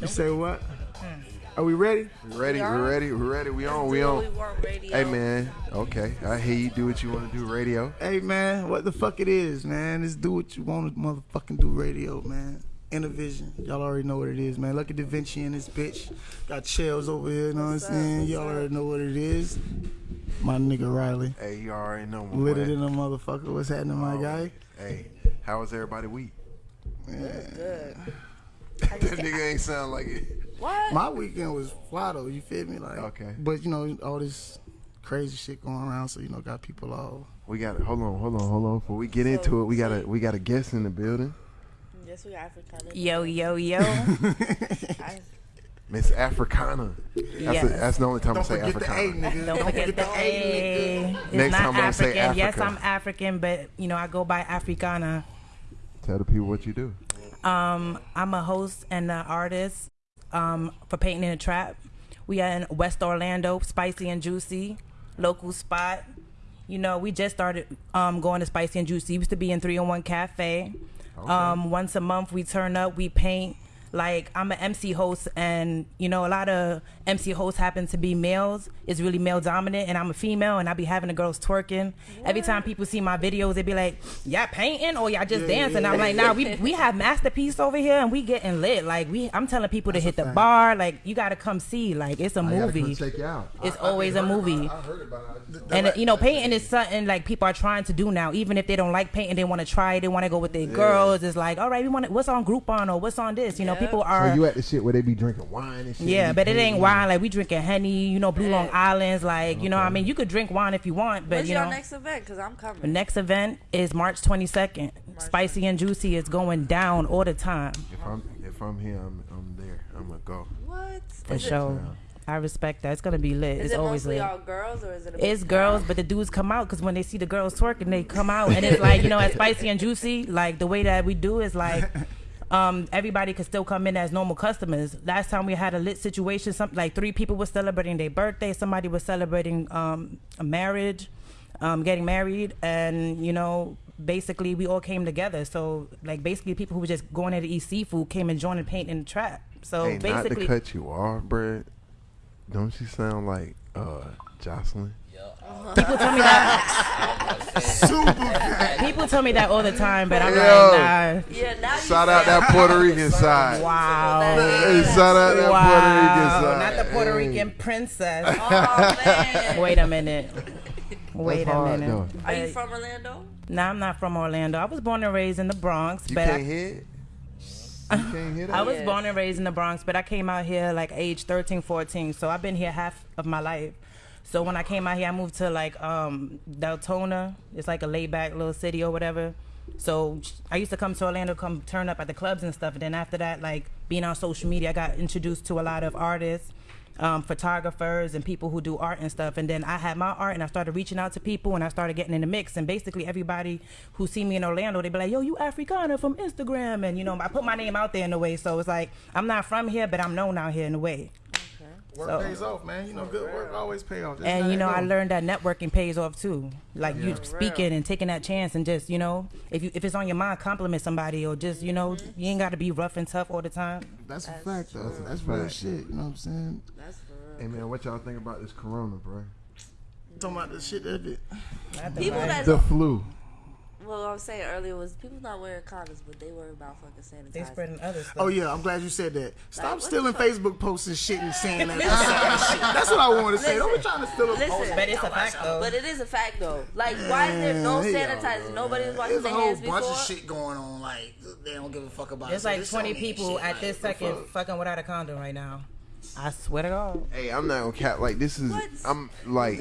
You say what? Are we ready? Ready? We ready? We ready? We on? We on? Hey man, okay. I hear you do what you want to do. Radio. Hey man, what the fuck it is, man? Just do what you want to motherfucking do. Radio, man. Intervision. Y'all already know what it is, man. Look at Da Vinci and this bitch. Got shells over here, you know what I'm saying? Y'all already know what it is. My nigga Riley. Hey, you already know. my Lit boy. it in a motherfucker. What's happening, my Oh, guy? Hey, how was everybody week? Good. That nigga ain't sound like it. What? My weekend was fly though. You feel me? Like, Okay. But you know all this crazy shit going around, so you know got people all. We got to hold on, hold on, hold on. Before we get into it, we got a we got a guest in the building, Yes, we African. Yo, yo, yo. I, Miss Africana. That's, Yes. the, that's the only time Don't I say forget the A, Africana. nigga. Don't forget the A. It's Next not time I'm gonna say African. Yes, I'm African, but you know I go by Africana. Tell the people what you do. Um, I'm a host and an artist um, for Painting in a Trap. We are in West Orlando, Spicy and Juicy, local spot. You know, we just started um, going to Spicy and Juicy. used to be in 301 Cafe. Um, once a month, we turn up, we paint. Like, I'm an MC host, and, you know, a lot of MC hosts happen to be males. It's really male dominant, and I'm a female, and I be having the girls twerking. Every time people see my videos, they be like, y'all painting or y'all just dancing? I'm like, nah, we, we have masterpiece over here, and we getting lit. Like, we, I'm telling people to hit the bar. Like, you got to come see. Like, it's a movie. check you out. It's always a movie. heard about it. And you know, painting is something like people are trying to do now. Even if they don't like painting, they want to try it. They want to go with their girls. It's like, all right, we want to, what's on Groupon or what's on this? You know, Yeah. people So are. you at the shit where they be drinking wine and shit? yeah, but it ain't wine. Like we drinking honey, you know, Blue Long Islands. Like you know, I mean, you could drink wine if you want, but when's you your know, next event? Cause I'm coming. the next event is March 22nd. Spicy and Juicy is going down all the time If I'm if I'm here, I'm I'm there. I'm gonna go. what? for Is it- sure. I respect that. It's gonna be lit. Is it's it always mostly lit. all girls or is it? A It's mix? girls, but the dudes come out because when they see the girls twerking, they come out, and it's like you know, at spicy and juicy. Like the way that we do is like, um, everybody could still come in as normal customers. Last time we had a lit situation, something like three people were celebrating their birthday, somebody was celebrating um, a marriage, um, getting married, and you know. Basically, we all came together. So, like, basically, people who were just going there to eat seafood came and joined and paint in the trap. So, hey, not to cut you off, bruh. Don't you sound like uh Joseline? people tell me that. Super. People tell me that all the time, but I'm Yo. like, nah. Yeah, now Shout out that Puerto Rican side. Wow. Hey, shout out that Puerto Rican Wow. side. Not the Puerto Hey. Rican princess. Oh man. Wait a minute. Wait That's a minute. though. Are you from Orlando? No, I'm not from Orlando. I was born and raised in the Bronx, You but can't I, hit. You can't hit. I was Yeah. born and raised in the Bronx, but I came out here like age 13, 14. So I've been here half of my life. So when I came out here, I moved to like um, Deltona. It's like a laid back little city or whatever. So I used to come to Orlando, come turn up at the clubs and stuff. And then after that, like being on social media, I got introduced to a lot of artists, um, photographers, and people who do art and stuff. And then I had my art, and I started reaching out to people, and I started getting in the mix. And basically, everybody who see me in Orlando, they be like, "Yo, you Africana from Instagram," and you know, I put my name out there in a way. So it's like I'm not from here, but I'm known out here in a way. Work So- pays off, man. You know, good work always pay off. That's And you know, I learned that networking pays off too. Like you Yeah. speaking and taking that chance, and just you know, if you if it's on your mind, compliment somebody, or just you know, you ain't got to be rough and tough all the time. That's a That's fact, though. true. That's That's real shit. You know what I'm saying? That's for Hey man, what y'all think about this corona, bro? Talking about the shit that it. People that The flu. Well, I was saying earlier was people not wearing condoms, but they worry about fucking sanitizing. they spreading other stuff. Oh yeah, I'm glad you said that. Stop what stealing? Facebook posts and shit and saying that. shit. That's what I want to say. Don't be trying to steal a Listen. post. but it's a fact though. But it is a fact though. Like, why is there no sanitizing? sanitizer? Nobody's washing their hands before. There's a their whole hands bunch before. of shit going on. Like they don't give a fuck about. There's it. So like this 20 people shit. at Like, this second fuck? fucking without a condom right now. I swear to God. Hey, I'm not gonna cap. Like this is. What? I'm like,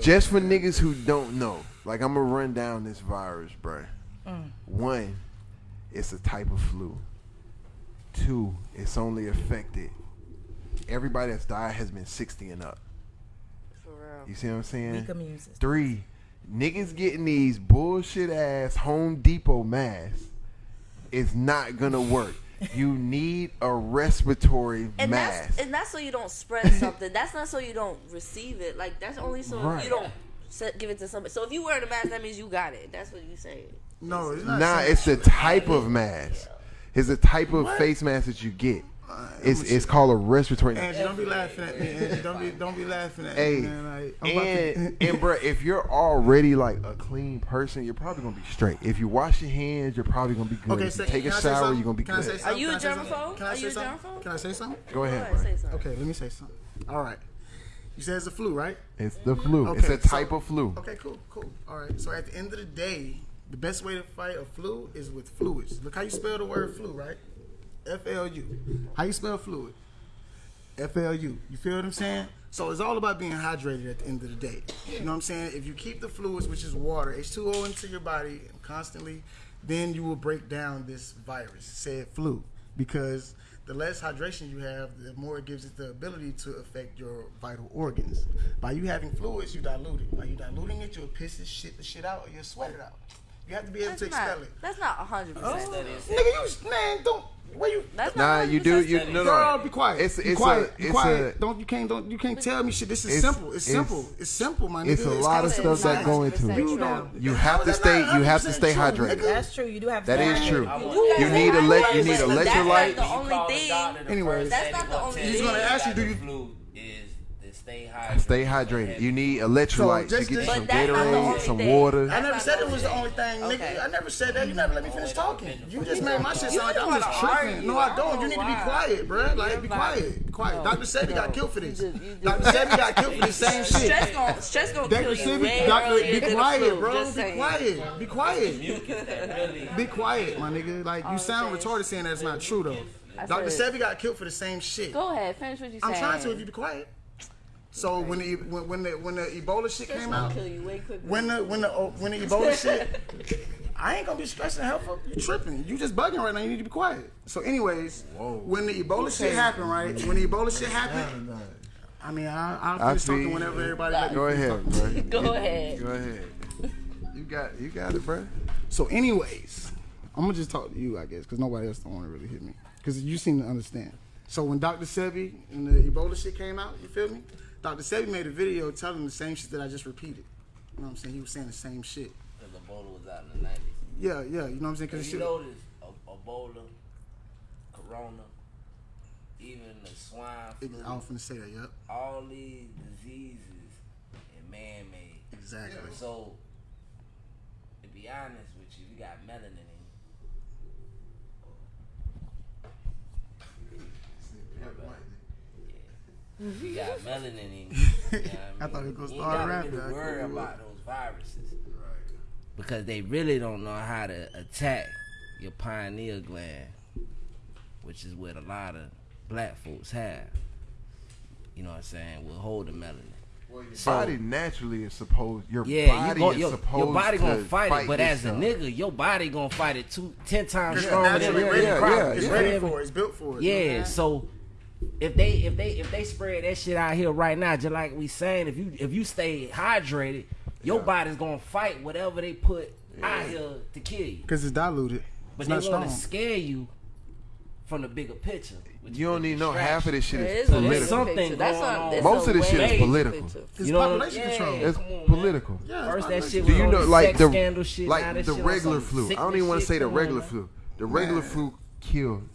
just for niggas who don't know. Like I'm gonna run down this virus, bro. Mm. One, it's a type of flu. Two, it's only affected. Everybody that's died has been 60 and up. For real. You see what I'm saying? Weak immune system. Three, niggas getting these bullshit ass Home Depot masks is not gonna work. You need a respiratory And mask. that's and that's so you don't spread something. that's not so you don't receive it. Like that's only so Right. you don't se- give it to somebody. So if you wear the mask, that means you got it. That's what you saying. No, it's not. Nah, it's the type of mask. It's the type of face mask that you get. It's it's called a respiratory. Angie, don't be laughing at me. Angie, don't be don't be laughing at Hey, me, man. Like, I'm about and to- and bro, if you're already like a clean person, you're probably gonna be straight. If you wash your hands, you're probably gonna be good. Okay, if you say, take a can I say shower, something? you're gonna be Can I say good. something? Are you Can a I say something? germaphobe? Can I Are say you a something? germaphobe? Can I say something? Go Go ahead, ahead, bro. say something. Okay, let me say something. All right. You said it's a flu, right? It's the flu. Okay, it's a so- type of flu. Okay, cool, cool. All right. So at the end of the day, the best way to fight a flu is with fluids. Look how you spell the word flu, right? F L U. How you spell fluid? F L U. You feel what I'm saying? So it's all about being hydrated at the end of the day. You know what I'm saying? If you keep the fluids, which is water, H2O into your body constantly, then you will break down this virus, said flu. Because the less hydration you have, the more it gives it the ability to affect your vital organs. By you having fluids, you dilute it. By you diluting it, you'll piss this shit the shit out or you'll sweat it out. You have to be able That's to not. expel it. That's not hundred percent. Nigga, you man, don't where you That's Nah, not you do. You studies. no Girl, be quiet. It's be quiet. a be quiet. a don't you can't don't you can't tell me shit. This is It's- simple. It's, it's- simple. It's simple, my nigga. it's a lot of kinda stuff that science. go into it. You don't. You have to stay. You have to stay true, hydrated. nigga. That's true. You do have to That stay is hydrated. true. You You need guys ele- are you need hydrated, but That's not the only thing. Anyways. That's not the only He's gonna ask you, do you- Flu is to stay hydrated. Stay hydrated. You need electrolytes. just you get to- some But that's not the Gatorade, some thing. water. I never said it was the only only thing, nigga. Okay. I never said that. You never let me finish talking. You just made my shit sound like I'm just wanna tripping. No, I I don't. don't You need to be quiet, bro. Like, be quiet. Be quiet. No. Dr. Sebi got killed for this. You just- you Dr. just- Sebi got killed for the same shit. Stress gonna, stress gonna Dr. kill you Sebi, way Dr. earlier Be than the quiet, bro. Just Be saying. quiet. Be quiet. Mucus that really Be quiet, my nigga. Like, you sound retarded saying that's not true, though. I Dr. said- Sebi got killed for the same shit. Go ahead, finish what you said. I'm saying. trying to if you be quiet. So when the when, when the when the Ebola shit Stress came gonna out, kill you way quicker. when the when the oh, when the Ebola shit, I ain't gonna be stressing helpful. You tripping? You just bugging right now. You need to be quiet. So, anyways, when the Ebola shit happened, right? When the Ebola shit happened, I mean, I, I'll I finish see. talking whenever everybody. let Go finish ahead, talking. bro. Go ahead. Go ahead. You got you got it, bro. So, anyways, I'm gonna just talk to you, I guess, because nobody else don't want to really hit me, because you seem to understand. So when Dr. Sebi and the Ebola shit came out, you feel me? Dr. Sebi made a video telling the same shit that I just repeated. You know what I'm saying? He was saying the same shit. because Ebola was out in the 90s. Yeah, yeah. You know what I'm saying? Because You notice Ebola, Corona, even the swine flu, I was going to say that. Yep. all these diseases are man-made. Exactly. So, to be honest with you, you got melanin in you. Mm-hmm. You got melanin in you. you know what I thought he mean? was gonna You start ain't rapping. gotta really worry couldn't about those viruses. Because they really don't know how to attack your pineal gland, which is what a lot of black folks have. You know what I'm saying? Will hold the melanin. Well, your So- body naturally is supposed. Your Yeah, body you go, is your, supposed your body gonna to fight, it, but as a nigga, your body gonna fight it two, ten times It's stronger than naturally the ready yeah, for yeah, it. It's yeah. ready for it. It's built for it. Yeah, so if they if they if they spread that shit out here right now, just like we saying, if you if you stay hydrated, your body's gonna fight whatever they put out here to kill you. Because it's diluted. But it's they not want strong. to scare you from the bigger picture. You don't the need no half of this shit There is is a political. something. That's going a- on. it's Most of this shit is political. picture. It's You know, population yeah. control. It's on, political. Yeah, it's First that shit Do was you know, like the shit, like that the regular flu? I don't even want to say the Come on, regular flu. The regular flu killed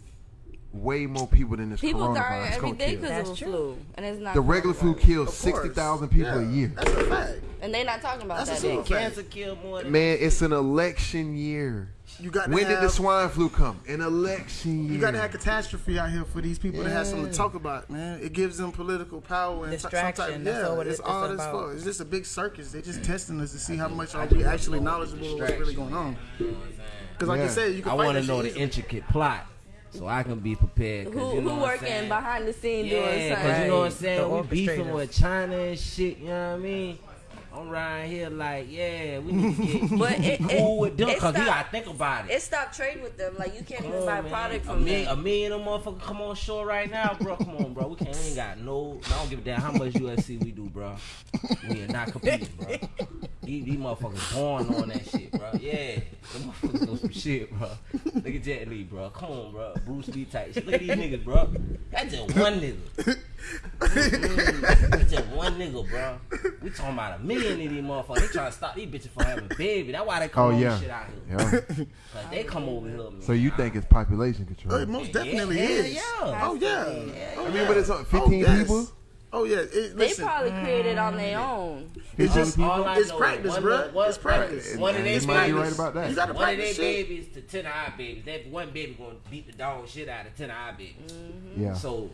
way more people than this People coronavirus dying every gonna kill. because of That's the true. flu, and it's not. The regular flu coronavirus. kills Of sixty course. thousand people a Yeah, year. That's a fact. and they're not talking about That's a that. super Cancer killed more than Man, it's an election year. You got to When did the swine flu come? An election year. You got to have catastrophe out here for these people to have something to talk about, man. It gives them political power and Distraction, Some type, that's yeah, all what it's it's all it's about. for. It's just a big circus. They're just testing us to see how much are we actually knowledgeable of what's really going on. Because, like Yeah. you said, you can I fight want to that know shit the easily. intricate plot so I can be prepared. Who you know who working behind the scene Yeah, doing because something? you know what I'm saying? The We beefing orchestrators. with China and shit, you know what I mean? I'm right here like, yeah, we need to get But it- cool it- with them because we stop- got to think about it. It stopped trading with them. Like you can't even buy man. product a from million, a million of motherfuckers come on shore right now, bro. Come on, bro. We can't. We ain't got no. I don't give a damn how much UFC we do, bro. We are not competing, bro. These, these motherfuckers born on that shit, bro. Yeah, them motherfuckers know some shit, bro. Look at Jet Li, bro. Come on, bro. Bruce Lee type shit. Look at these niggas, bro. That's just one nigga. Mm-hmm. It's just one nigga, bro. We talking about a million of these motherfuckers. They trying to stop these bitches from having a baby. That's why they come Oh on yeah, shit out here. yeah. Cause they come over here. Man. So you think it's population control? It most definitely yeah, is. Yeah. Oh yeah. I mean, oh, but it's on 15 yes. people. Oh yeah. It, They probably created on their own. it's just All I it's know practice, one bro. of- one- It's practice. One of their you might be babies. right about that. You gotta One of practice their shit. babies to ten of our babies. That one baby gonna beat the dog shit out of ten of our babies. Yeah. So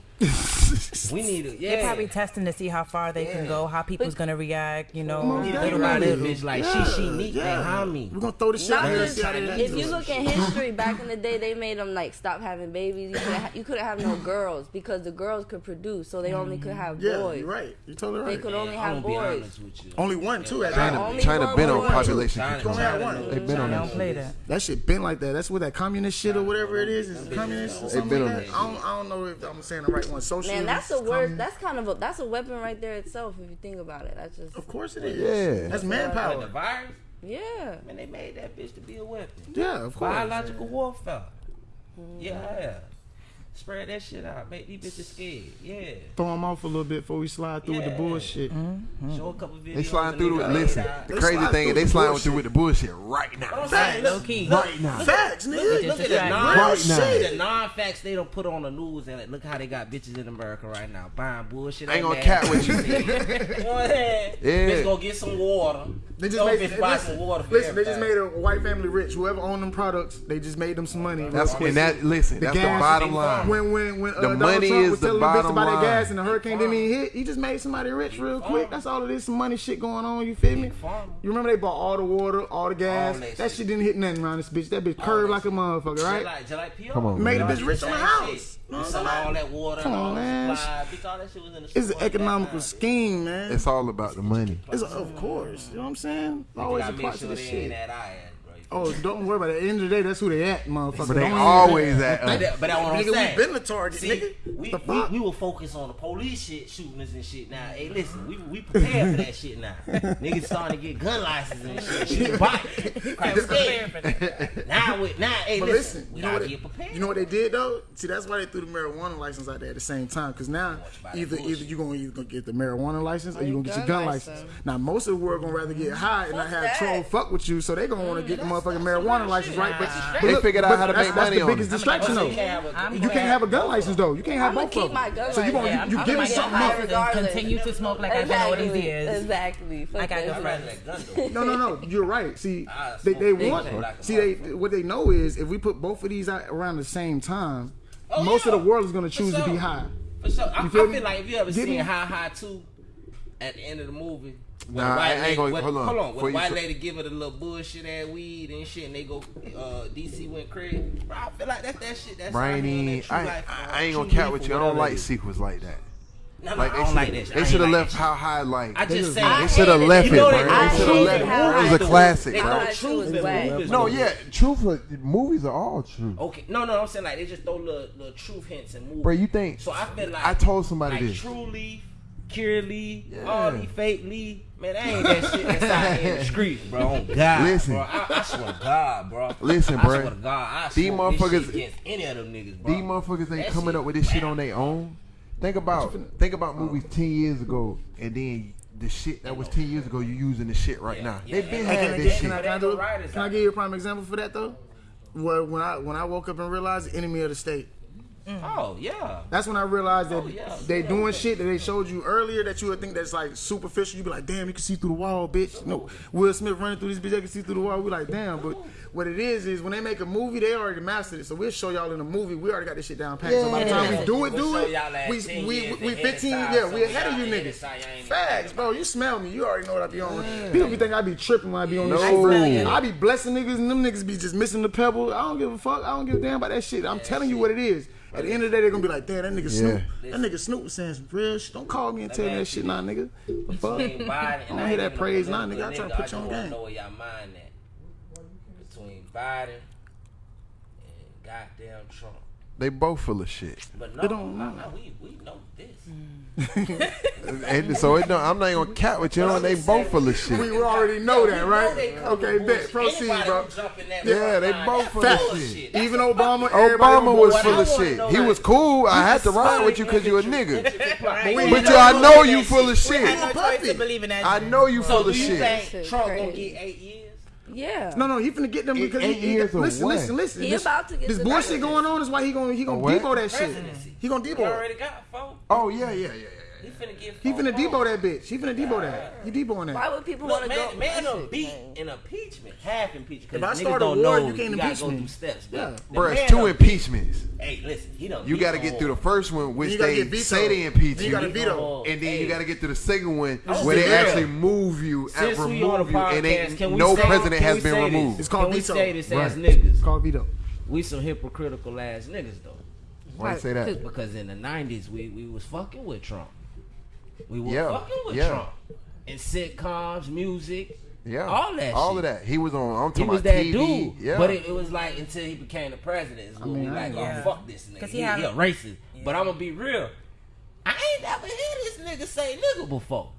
we need to. Yeah. They're probably testing to see how far they can go, how people's gonna react. You know, on, Think little about by this little. bitch like Yeah, she she neat yeah. behind me. We're gonna throw the shit Not just, see if you look at history, back in the day, they made them like stop having babies. You couldn't, ha- you couldn't have no girls because the girls could produce, so they only could mm-hmm. have Yeah, boys. you're right. You're totally right. They right. could only I'm have boys. honest with you. Only one too at China, that. Only China been on population China, control. Only had China one. They been on that don't play that. That shit been like that. That's what that communist shit or whatever it is. Is communist or something been on that? that I don't, I don't know if I'm saying the right one. Socialist. Man, that's a word. communist. That's kind of a that's a weapon right there itself. If you think about it, that's just Of course it is. Yeah. That's Like the manpower. virus, yeah. man, they made that bitch to be a weapon. Yeah, of course. Biological warfare. Yeah. Spread that shit out. Make these bitches scared. Yeah. Throw them off a little bit before we slide through with the Yeah. bullshit. Show a couple videos. They sliding through the listen. laid The out. crazy thing is through they the sliding bullshit. through with the bullshit right now. I'm saying, Low key. Right now. Facts, nigga. Look, Just look at the non Right now. shit. The non-facts they don't put on the news and look how they got bitches in America right now buying bullshit. I ain't like gonna that. cap with you. You know what I'm saying? Yeah. Bitch go get some water. They just made, bitch buy listen, water listen, they just made a white family rich. Whoever owned them products, they just made them some money. That's real quick. and that listen. That's the bottom line. when when when uh, The Donald money Trump is was the telling the bitch bottom about their line. gas and the hurricane didn't even hit, he just made somebody rich real quick. That's all it is. Some money shit going on. You feel me? You remember they bought all the water, all the gas. All that that shit. shit didn't hit nothing around this bitch. That bitch curved like a motherfucker, right? like, like PR. Come on, Made man. a bitch rich on the house. You know You what sell I'm saying? all that water Come and all on, man. supply. Bitch, all that shit was in the It's an store at that economical scheme, man. It's all about the money. It's of course. You know what I'm saying? You Always a part of the ain't shit. at our end, bro. Oh, don't worry about it. At the end of the day, that's who they at, motherfucker. But they Don't always at uh, But us. that, but that's what I'm Nigga, saying. we been the target, See, nigga. We, The we, fuck? we will focus on the police shit, shooting us and shit. Now, hey, listen, we we prepared for that shit now. Niggas starting to get gun licenses and shit. Shoot a bike. Quite scared. Now, with now, hey, But listen, listen, we you know gotta what? get They, you know what they did though? See, that's why they threw the marijuana license out there at the same time. Because now, either either bullshit. you gonna either gonna get the marijuana license or you your gonna get your gun gun license. license. Now, most of the world gonna rather get high and not have that. troll fuck with you, so they gonna want to mm, get the that's- motherfucking marijuana license, right? But, Nah. but They look, figured out but how to that's, make that's money the on biggest it. distraction But though. you can't have a- I'm You can't have a gun license though. You can't have both of them. So you gonna license. Yeah, you, you I'm giving something high up. and continue to smoke like I've been all these Exactly. years. Exactly. Like I that go I'd shit. rather that gun. No, no, no. You're right. See, they, they want. shit like a See, they what they know is if we put both of these out around the same time, Oh, most of the world is gonna choose to be high. For sure. I, I feel feel like if you ever Get seen? How High 2 at the end of the movie. when Nah, the white I ain't lady- gonna- hold on. Hold on. When the you white say- lady give it a little bullshit ass weed and shit, and they go, uh, DC went crazy. Bro, I feel like that's that shit. That's out Brainy. that I, life, I, I ain't gonna true cap with you. I don't like sequels like that. No, no, Like I they don't like that should they should have like left how high like I just say I they should have left it. it, bro. they- They should have left it. how It was a classic, bro. throw truth was is No, yeah, truthful movies are all true. Okay, no, no, I'm saying like they just throw little, little truth hints and movies. Bro, you think? So I feel like I told somebody like this. True Leaf, Curaleaf, Yeah. all these fake Leaf. Man, that ain't that shit that's out here in the streets, bro. Oh, on God, Listen. bro. I, I swear to God, bro. Listen, bro. I swear to God, I These smoke this motherfuckers- shit against any of them niggas, bro. These motherfuckers ain't That coming shit up with this shit on their own. Think about think about movies oh. ten years ago, and then the shit that was ten years ago, you using the shit right Yeah, now. yeah, they been yeah. Hey, had this can, shit. I, can, I do, can I give you a prime example for that though? Where when I when I woke up and realized enemy of the state. Mm. Oh yeah. That's when I realized that Oh, yeah. they Yeah. doing shit that they showed you earlier that you would think that's like superficial. You'd be like, damn, you can see through the wall, bitch. No, Will Smith running through this bitch, I can see through the wall. We like, damn. But what it is is when they make a movie, they already mastered it. So we'll show y'all in a movie. We already got this shit down packed. So by the time we do it, We'll do it, y'all we we we 15. time, Yeah, so we we ahead of y'all you ahead of niggas. time, y'all ain't even Facts, bro. You smell me. You already know what I be on. People be think I be tripping when I be on this No. shit. I smell I be blessing niggas and them niggas be just missing the pebble. I don't give a fuck. I don't give a damn about that shit. I'm telling you what it is. At the end of the day, they're gonna be like, damn, that nigga Snoop. That nigga Snoop was saying some real shit. Don't call me and tell me that shit, nah, nigga. The fuck? Biden I and don't hear that praise, even nah, nigga. I try to political put you on I just game. know where y'all mind at. Between Biden and goddamn Trump. They both full of shit. But no, They don't no, know. no, we we know this. Mm. And so it don't, I'm not even gonna cap with you. know, they both full of We, shit. we already know that, right? Okay, bet. Proceed, bro. can jump in that Yeah, they both full of bullshit. shit. Even Obama, Obama was full of shit. He was cool. I had to ride with you because you a nigga. But you, I know you full of shit. no choice to believe in that. I know you full of shit. think Shit Trump gonna get eight years? Yeah. No, no, he finna get them because eight he, he years got, of listen, listen, listen. He this, about to get this bullshit going on is why he gonna he gonna A depot that shit. Presidency. He gonna He depot. it. already got four. Oh yeah, yeah, yeah, yeah. He finna get He four finna more. depot that bitch. He finna depot that. He depoting that. Why would people want to man, go? man, that a shit beat crazy. in impeachment, half impeachment. If I start niggas a war, you can't gotta impeach go me. through steps. Yeah. The Bro, it's two impeachments. Hey, listen, he don't. You got to get through the first one, which they get say they impeach you, you gotta veto. and then you got to get to the second one where they actually move you and Since we remove you, and podcast, can we no president has been removed. It's called we veto. say this as niggas? It's called veto. We some hypocritical ass niggas though. Why you say that? Because in the nineties we, we was fucking with Trump. We were Yeah, fucking with yeah. Trump. In sitcoms, music, Yeah, all that all shit. of that. He was on. I'm He talking was about that TV. dude. Yeah, But it, it was like until he became the president. Is when mean, we like, ain't- oh fuck this nigga. 'Cause He, he he, had a a- racist. But I'm gonna be real. I ain't never heard this nigga say nigga before.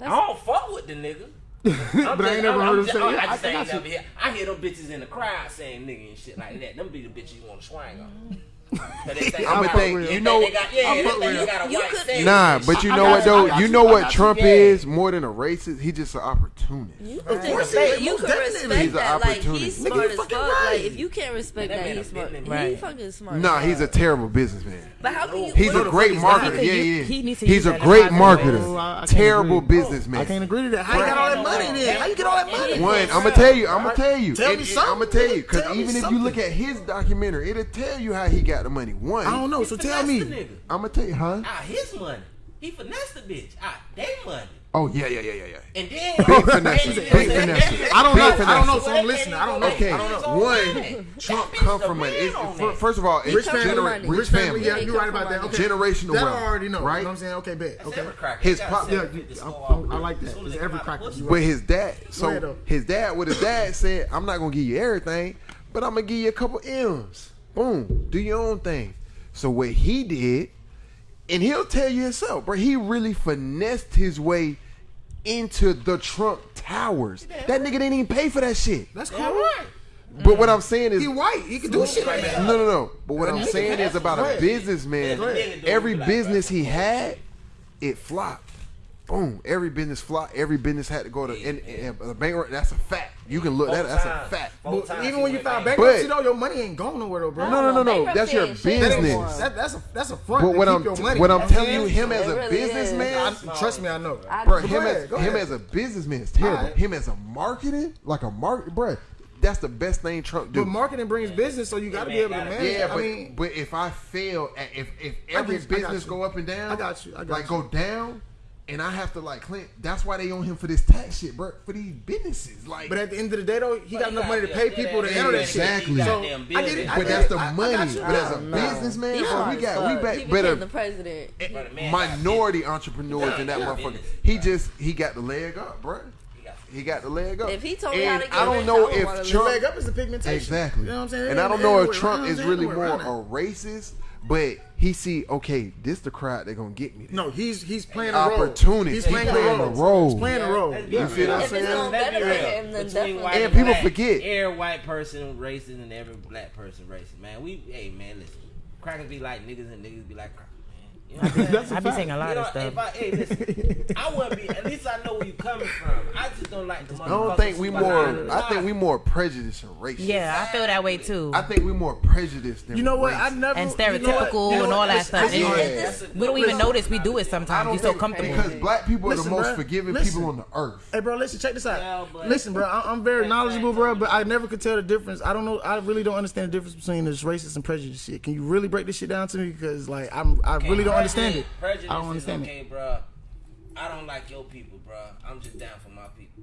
I don't fuck with the nigga. I'm But I ain't never heard him just- say I'm- I I just think I ain't should- never hear. I hear them bitches in the crowd saying nigga and shit like that. Them be the bitches you want to swing on. Mm-hmm. But they think I'ma think- you know- got, yeah, I'll they fuck with you got a You white could- face Nah, but you I know what you, though? You you, know what. Trump is more than a racist. He's just an opportunist. You Of could think course of that. he is, You most could definitely. respect He's an that. Like opportunist. he's smart you as fuck. right. Like if you can't respect That that, he's smart. business He fucking smart. Nah, he's a terrible businessman. But how can you? He's a great fuck is that? marketer. Yeah, yeah. he needs to He's a that in a great marketer. I- I can't Terrible businessman. I can't agree to that. How you got all that money then? How you get all that money? One, I'm gonna tell you. I'm gonna tell you. Tell It- me something. I'm gonna tell you because even if you look at his documentary, it'll tell you how he got the money. One, I don't know. So tell me. I'm gonna tell you, huh? Ah, his money. He finessed the bitch. Ah, they money. Oh yeah, yeah, yeah, yeah, yeah. And then Big finesse, big and- finesse. I don't Big know. I don't know. So I'm listening. I don't know. Okay, I don't know. one, Trump come from money. It's, first of all, it's Rich family, genera- rich rich family. family. Yeah, you're right about that. money. Okay. Generational That I already know. right? You know what I'm saying? Okay, bet. That's Okay. every. His pop- yeah, fifty you- score I- I like that. As It's every cracker. the But his dad, so his dad, what his dad said, I'm not gonna give you everything, but I'm gonna give you a couple M's. Boom, do your own thing. So what he did, and he'll tell you himself, bro, he really finessed his way into the Trump Towers. That nigga didn't even pay for that shit. That's Yeah, cool. right. But what I'm saying is, He white. He can do shit like that. no, no, no. But what I'm saying is about a businessman. Every business he had, it flopped. Boom. Every business flopped. Every business had to go to and, and, and bankrupt. That's a fact. You can look. Four That, that's a fact. Four But times even when you went file bankruptcy, But- though, your money ain't going nowhere, though, bro. No, no, no, no. Bankruptcy That's your ain't shit no business. That, that's a that's a front. But what I'm your money. what I'm That's telling you, him as a really businessman, I, trust me, I know. I- bro, him ahead, as him ahead. as a businessman is terrible. Alright. Him as a marketing, like a market, bro. That's the best thing Trump do. But marketing brings business, so you got to be able to manage. Yeah, I but mean, but if I fail, at, if if every get I got business you. go up and down, I got you, I got like you. go down, and I have to like Clint. That's why they own him for this tax shit, bro. For these businesses, like. but at the end of the day, though, he got enough he money to pay people to good handle that shit. Exactly. So I get it. But that's the I- I money. but as a No. businessman, bro, we got we fuck. back better. became the president. Eh, but the man minority entrepreneurs in that motherfucker. business. He just he got the leg up, bro. He got the leg up. If he told me how to get I don't rich, know I if live. Trump leg up is the pigmentation. exactly, You know what I'm saying? and I don't know if Trump is really more a racist, but he see okay, this the crowd they're gonna get me. No, he's he's playing a role. Opportunity. He's playing, He's playing the a role. role. He's playing a role. You feel what I'm saying? gonna Let's be real. him, then Between definitely. white And people black, forget. Every white person racist and every black person racist, man. We, hey, man, listen. Crackers be like niggas and niggas be like crackers, man. You know I'm saying? I be saying a lot You know, of stuff. if I, hey, listen, I wouldn't be. At least I know where you coming from. I just don't like the I don't think we more. I think we we. more prejudiced and racist. Yeah, I feel that way too. I think we more prejudiced than You know what? I never And you know stereotypical You know and all that stuff. listen, Yeah. Listen, we don't even Listen. notice we do it sometimes. don't You're so comfortable. because black people are the most bruh. forgiving Listen. people on the earth. Hey, bro, listen, check this out. Yeah, listen, bro, I, I'm very knowledgeable, bro, but I never could tell the difference. I don't know. I really don't understand the difference between this racist and prejudice shit. Can you really break this shit down to me? Because like, I'm, I really don't understand it. Prejudice I don't understand is okay, bro. I don't like your people, bro. I'm just down for my people.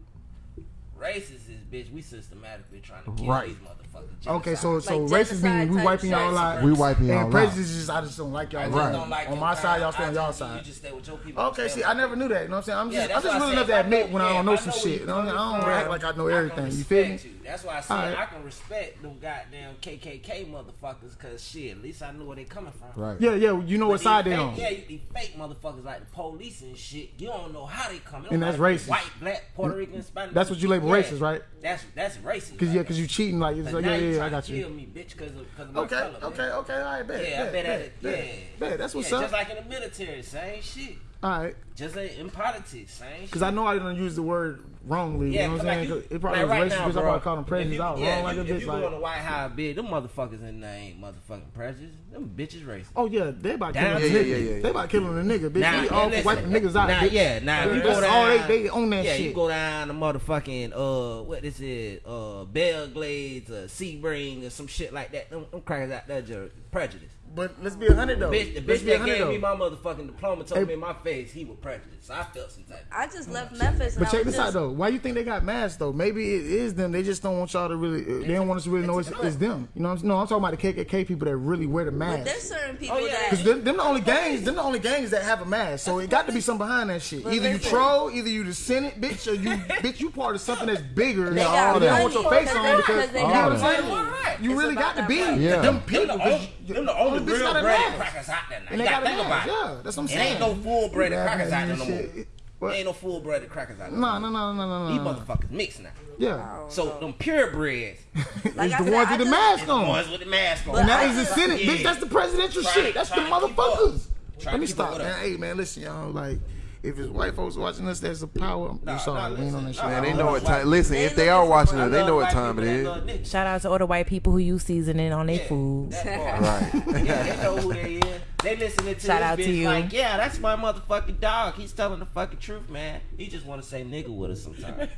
Racist is bitch. We systematically trying to kill Right. these motherfuckers. Okay, so Genocide. so Like racist meaning genocide we type wiping shit. y'all out. We wiping y'all And out. prejudice is just I just don't like y'all. I just Right. don't like On your my side, kind. y'all stay I on y'all just- side. You just stay with your people. Okay, see, I never knew that. You know what I'm saying? I'm Yeah, just, that's I'm just why I willing said enough to if I admit know- when I yeah, don't if know I some know shit. where You know, what I you don't coming act like I know I can everything. You feel me? respect you. That's why I said Alright. I can respect them goddamn KKK motherfuckers, cause shit, at least I knew where they coming from. Right. Yeah, yeah. You know But what side these they fake- on. Yeah, you- these fake motherfuckers like the police and shit. You don't know how they coming. It And that's racist. White, black, Puerto Rican, Spanish. That's what you label racist, right? That's that's racist. Cause right yeah, cause you there. cheating like it's But like now yeah, you yeah, I got you. kill me, bitch, cause of, cause of my Okay, color. man. okay, okay. All right, bet. Yeah, I bet, bet at bet, it. bet, Yeah, bet. That's what's yeah, up. Just like in the military, same shit. All right, Just like in politics, same. cause I know I didn't use the word wrongly. Yeah, you know what I'm like saying? you- it probably like was right racist now, because I bro, probably called them if prejudice you- out yeah, wrong like a if you, bitch. If you go on the White House bid, them motherfuckers in there ain't motherfucking prejudice. Them bitches racist. oh yeah, they about Down- killing Yeah, a yeah, nigga. yeah, yeah. They about killing a nigga, bitch. Now, we all for listen. wiping niggas out, Now, bitch. yeah, now, if you That's go all they down- they own that yeah, shit. you go down the motherfucking uh, what is it, uh, Belle Glades, uh, Sebring, or some shit like that. Them, them crackers out there just prejudice. But let's be a hundred though. Bitch, the bitch that hundred gave me my motherfucking diploma told Hey. me in my face he was prejudiced. So I felt some type. I just left Memphis. But check was this out though. Why you think they got masked though? Maybe it is them. They just don't want y'all to really. They don't want us to really know it's, it's them. You know? What I'm, no, I'm talking about the KKK people that really wear the mask. But there's mask. certain people Oh, yeah. that. Cause them, them the only gangs. Them the only gangs that have a mask. So it got to be something behind that shit. But Either you listen. troll, either you the Senate bitch, or you bitch you part of something that's bigger. They They got don't want your face on because because they you know got what I'm saying. You really got to be money. Yeah. them Them people. only, you- them the only bitch real got a bread mask. crackers out there now. And You gotta think about it. Yeah, that's what I'm It saying. ain't no full breaded Yeah, crackers out there no more. What? Ain't no full breaded crackers out there. No, no, no, no, no, These no. no. motherfuckers mixed now. Yeah, So them purebreds, Like it's the ones with the just- mask the on. ones with the mask on. But And that I is the Senate, Yeah. bitch. That's the presidential shit. That's the try to keep up. motherfuckers. Let me stop, man. Hey, man, listen, y'all. Like, if it's white folks watching us, there's a power. Nah, I'm sorry, nah, we ain't on that shit. Man, they know what white time. Listen, They if they are watching us, they know what time it people that is. love niggas. Shout out to all the white people who use seasoning on their Yeah, food. Right. Yeah, they know who they is. They listening to Shout this out to bitch you. like, yeah, that's my motherfucking dog. He's telling the fucking truth, man. He just want to say nigga with us sometimes.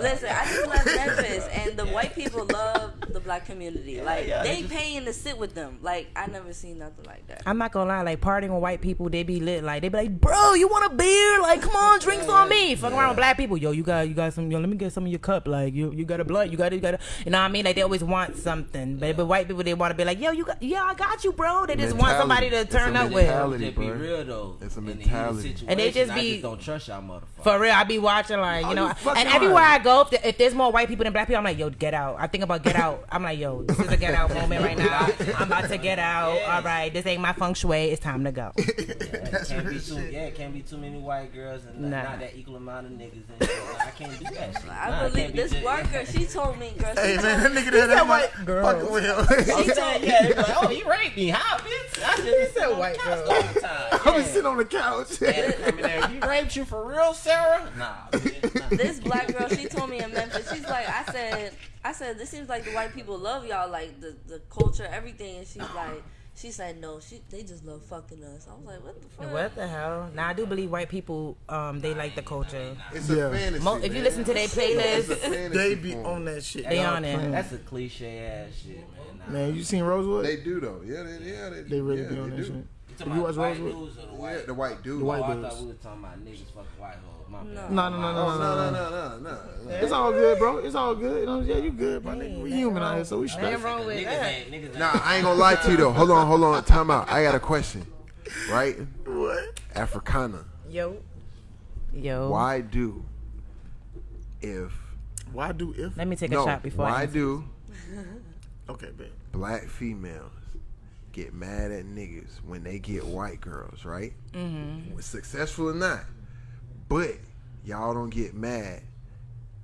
Listen, I just left Memphis, and the white people love the black community. Like yeah, they they just- paying to sit with them. Like I never seen nothing like that. I'm not gonna lie, like partying with white people, they be lit. Like they be like, bro, you want a beer? Like, come on, drinks on me. Fuck around with black people, yo, you got, you got some, yo, let me get some of your cup. Like, you, you got a blunt, you got, you got, a, you know what I mean? Like they always want something, but but white people they want to be like, yo, you got, yeah, I got you, bro. They just want somebody to turn up with. mentality. Just be bro. real though. It's a In the heat mentality. situation, And they just I be- just don't trust y'all motherfuckers. For real, I be watching like you Oh, know, you and everywhere right. I go, if, if there's more white people than black people, I'm like, yo, get out. I think about get out. I'm like, yo, this is a get out moment right now. I'm about to get out. Yes. All right, this ain't my feng shui. It's time to go. Yeah, it can't be too, yeah, can't be too many white girls and Nah. not that equal amount of niggas. And shit. I can't do that shit. I Nah, believe can't be this just- worker. She told me, girl. She Hey, told man, that me, nigga there, that white white girl. Fucking with him. I'm saying, yeah, like, oh, he raped me. How, bitch? I just said white white girl. girl all the. I was sitting on the couch. Yeah, they come in there, he raped you for real, Sarah? Nah, bitch. Nah. this black girl. She told me in Memphis. She's like, I said, I said, this seems like the white people love y'all, like the the culture, everything. And she's like, she said no. She they just love fucking us. I was like, what the fuck? What the hell? Now I do believe white people, um, they like the culture. It's Yeah. a fantasy. Mo- if you listen to their playlist, They be form. on that shit. They Y'all on it. That's a cliche ass shit, man. Nah. Man, you seen Rosewood? They do though. Yeah, they, yeah, they, They really yeah, be on they that do. shit. You Have talking about watched white Rosewood? dudes or the Yeah, white? the white dude. The white oh, I dudes. thought we were talking about niggas fucking white hoes. My No. bad. No, no, no, no, no, no, no, no, no, no, no. It's all good, bro. It's all good. You know, yeah, you good, my nigga. We human out here, so we straight. Nothing wrong with that. ain't, niggas ain't. Nah, I ain't gonna lie to you though. Hold on, hold on. Time out. I got a question. Right? What? Africana. Yo, yo. Why do if Why do if? Let me take a no? shot before. I Why answer. do Okay, bet. black females get mad at niggas when they get white girls? Right? Mm-hmm. Successful or not, but y'all don't get mad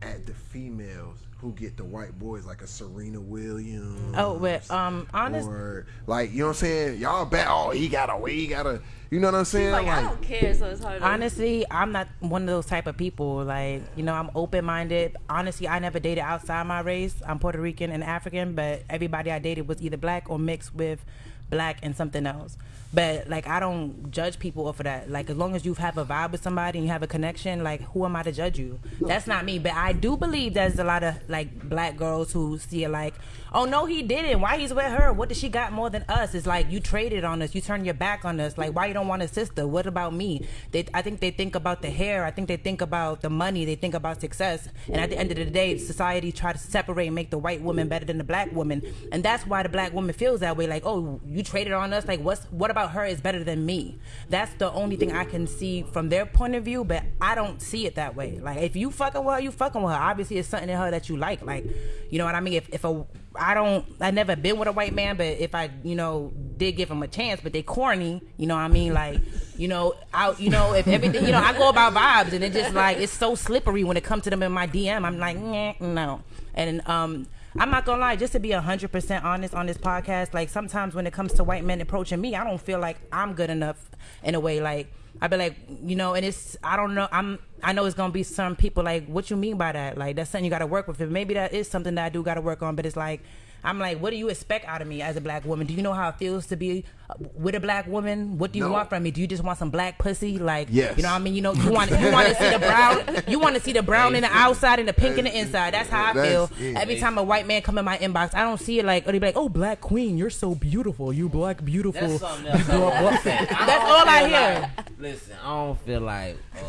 at the females who get the white boys like a Serena Williams. Oh, but um, honest, Or like you know what I'm saying? Y'all bet oh he got a he got a you know what I'm saying? Like, I don't care, so it's hard. to- honestly, I'm not one of those type of people. Like, you know, I'm open minded. Honestly, I never dated outside my race. I'm Puerto Rican and African, but everybody I dated was either black or mixed with black and something else. But like I don't judge people off of that. Like as long as you have a vibe with somebody and you have a connection, like who am I to judge you? That's not me. But I do believe there's a lot of like black girls who see it like, oh no, he didn't. Why he's with her? What did she got more than us? It's like you traded on us. You turned your back on us. Like why you don't want a sister? What about me? They, I think they think about the hair. I think they think about the money. They think about success. And at the end of the day, society try to separate and make the white woman better than the black woman. And that's why the black woman feels that way. Like oh, you traded on us. Like what's what about her is better than me? That's the only thing I can see from their point of view. But I don't see it that way. Like if you fucking with her, you fucking with her. Obviously, it's something in her that you like. Like you know what I mean? If if a I don't I never been with a white man, but if I, you know, did give him a chance, but they corny, you know what I mean? Like, you know, out you know, if everything you know, I go about vibes and it just like it's so slippery when it comes to them in my DM. I'm like, no. And um I'm not gonna lie, just to be hundred percent honest on this podcast, like sometimes when it comes to white men approaching me, I don't feel like I'm good enough in a way. Like I'd be like, you know, and it's I don't know. I'm I know it's gonna be some people like, what you mean by that? Like that's something you got to work with. Maybe that is something that I do got to work on. But it's like, I'm like, what do you expect out of me as a black woman? Do you know how it feels to be uh, with a black woman? What do you No. want from me? Do you just want some black pussy? Like, Yes. you know what I mean? You know, you want you want to see the brown, you want to see the brown in the outside and the pink in the inside. That's how I feel. It. Every time a white man come in my inbox, I don't see it like, or they be like, oh, black queen, you're so beautiful, you black beautiful. That's something else. Blah, blah. That's all I hear. like- listen, I don't feel like uh,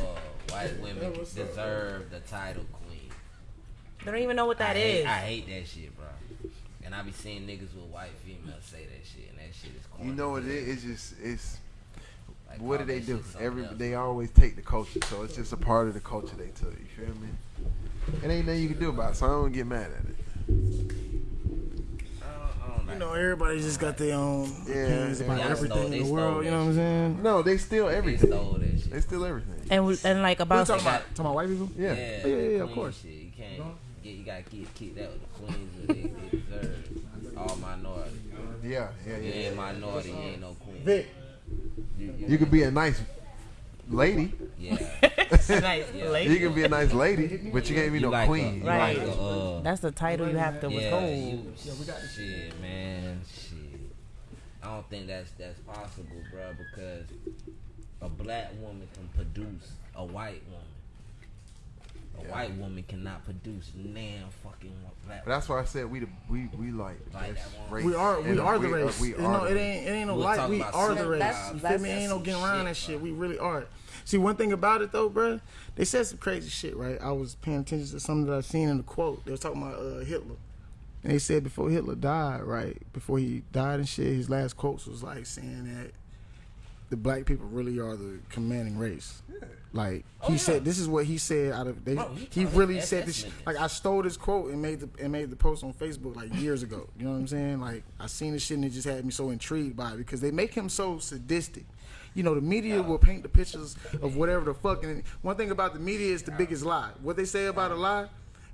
white women deserve the title queen. They don't even know what that I is. hate, I hate that shit, bro. And I be seeing niggas with white females say that shit, and that shit is corny. You know what it is? It's just it's Like, what do they do? Every else. they always take the culture, so it's just a part of the culture they took. You feel me? It ain't nothing you can do about it, so I don't get mad at it. I don't, You know, everybody just got their own Yeah, opinions about Y'all everything stole- in the world. You know what I'm saying? No, they steal They everything. stole that They steal everything. and we- and like about talking got- about? Talking about white people? Yeah. Yeah, yeah, yeah, of course. Shit. You can't get, you gotta keep keep that with the queens that they, they deserve. All minority. Yeah, yeah, You yeah. ain't minority, you ain't no queen. Vic. You, You could be a nice lady. yeah. nice Yeah. lady. You can be a nice lady, but you can't be You no like queen. A, Right. like a, uh, That's the title you have to yeah, withhold. you, shit, man, shit. I don't think that's that's possible, bro, because a black woman can produce a white woman. A Yeah. white woman cannot produce nan fucking black. But that's why I said we the, we we like Like best race. We are we And are the race. We you are know, the it race. ain't it ain't no We'll like we are the race. That's- You feel me? Ain't no that's getting around that shit. We really are. See, one thing about it though, bruh, they said some crazy shit, right? I was paying attention to something that I seen in the quote. They was talking about uh, Hitler. And they said before Hitler died, right? Before he died and shit, his last quotes was like saying that the black people really are the commanding race. Like Oh, he yeah. said, this is what he said. Out of they, Bro, he he really said this. Like I stole this quote and made the and made the post on Facebook like years ago. You know what I'm saying? Like I seen this shit and it just had me so intrigued by it because they make him so sadistic. You know, the media will paint the pictures of whatever the fuck. And one thing about the media is the biggest lie. What they say about a lie,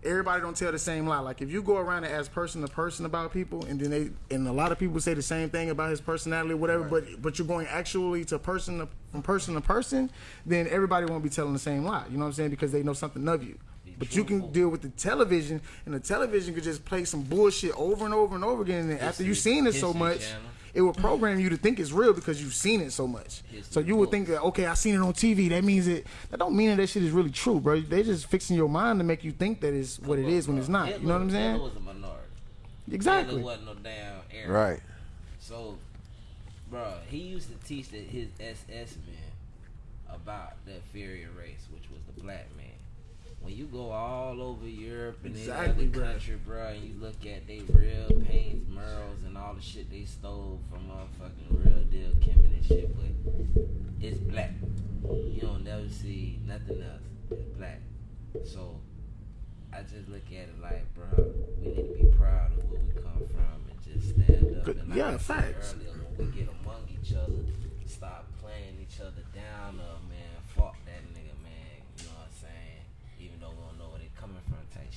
everybody don't tell the same lie. Like if you go around and ask person to person about people, and then they and a lot of people say the same thing about his personality or whatever, but but you're going actually to person to, from person to person, then everybody won't be telling the same lie. You know what I'm saying? Because they know something of you. But you can deal with the television, and the television could just play some bullshit over and over and over again. And after you've seen it so much, Channel. It will program you to think it's real because you've seen it so much. History So you would think that okay, I seen it on TV. That means it. That don't mean that that shit is really true, bro. They just fixing your mind to make you think that is what it is when it's not. You know what I'm saying? Hitler was a minority. Exactly. Hitler wasn't no damn Arab. Right. So, bro, he used to teach the, his SS men about the inferior race, which was the black man. When you go all over Europe and Exactly, bro. country, bro, and you look at they real pains, murals, and all the shit they stole from motherfucking real deal Kemet and shit, but it's black. You don't never see nothing else. It's black. So I just look at it like, bro, we need to be proud of where we come from and just stand up. And like yeah, I said facts. Earlier, when we get among each other,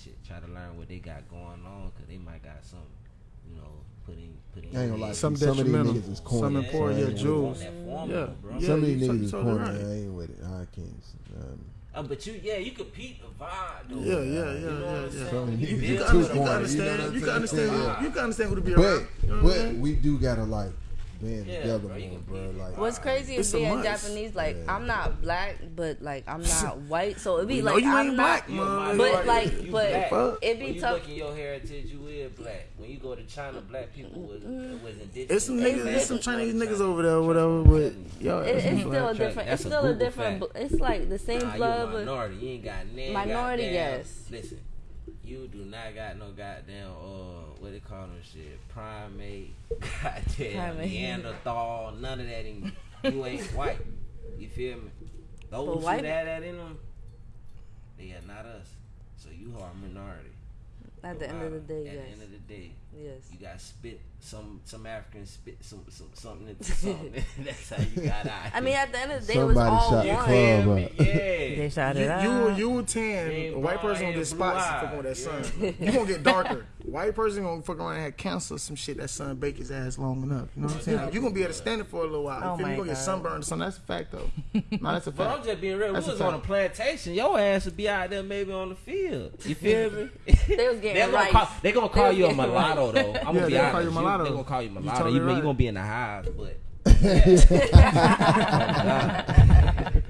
shit. Try to learn what they got going on, cause they might got some, you know, putting putting. I ain't gonna lie. Some Some of these niggas is corny. Some important, I yeah, jewels. it. That formal, Yeah. bro. Yeah. Some of these niggas is so corny. right. I ain't with it. I can't. Um, Uh, but you, yeah, you compete the vibe, though. Yeah, yeah, yeah, You know yeah, yeah. saying? Some When niggas You, build you, too can, to you can understand. you know what You I'm can understand. saying? who- You can understand who to be but around. You know what I'm but we do gotta like being Yeah, together bro, more, bro. Like What's crazy is being must. Japanese. Like Yeah. I'm not black, but like I'm not white, so it'd be like you I'm ain't not. black, You man. But minority. like, You but black. It'd When be you tough. look in your heritage, you is black. When you go to China, black people was was indigenous. It's some niggas, It's some different. Chinese niggas over there, or whatever. But yo, It, that's it's still a different. It's still a different. It's like the same blood, but minority. You ain't got none. Minority, yes. Listen, you do not got no goddamn uh what they call them shit primate, goddamn Primate. Neanderthal, none of that in you. You ain't white. You feel me? Those who white- had that in them, they are not us. So you are a minority. at the end of the day, At yes, the end of the day, yes. you got spit some some Africans spit some, some something into something. That's how you got out. I mean, at the end of the day, it was Somebody all shot the one. club. Feel me? up. Yeah. They shot it You, out. you, you will tan. Ain't A white blonde, person gonna get spots eyes. fuck on that Yeah. sun. You gonna get darker. White person gonna fuck around and have cancer some shit. That sun bake his ass long enough. You know what I'm saying? Like, you gonna be able to stand it for a little while. You Oh feel me? my You gonna get sunburned or something. That's a fact though. no, that's a fact. But I'm just being real. That's we a was on a plantation. Your ass would be out there maybe on the field. You feel me? They was getting They gonna call, they gonna call was you a getting mulatto though. I'm Yeah, gonna be they gonna call honest. You mulatto. They gonna call you You mulatto. You, you right. gonna be in the hives, but.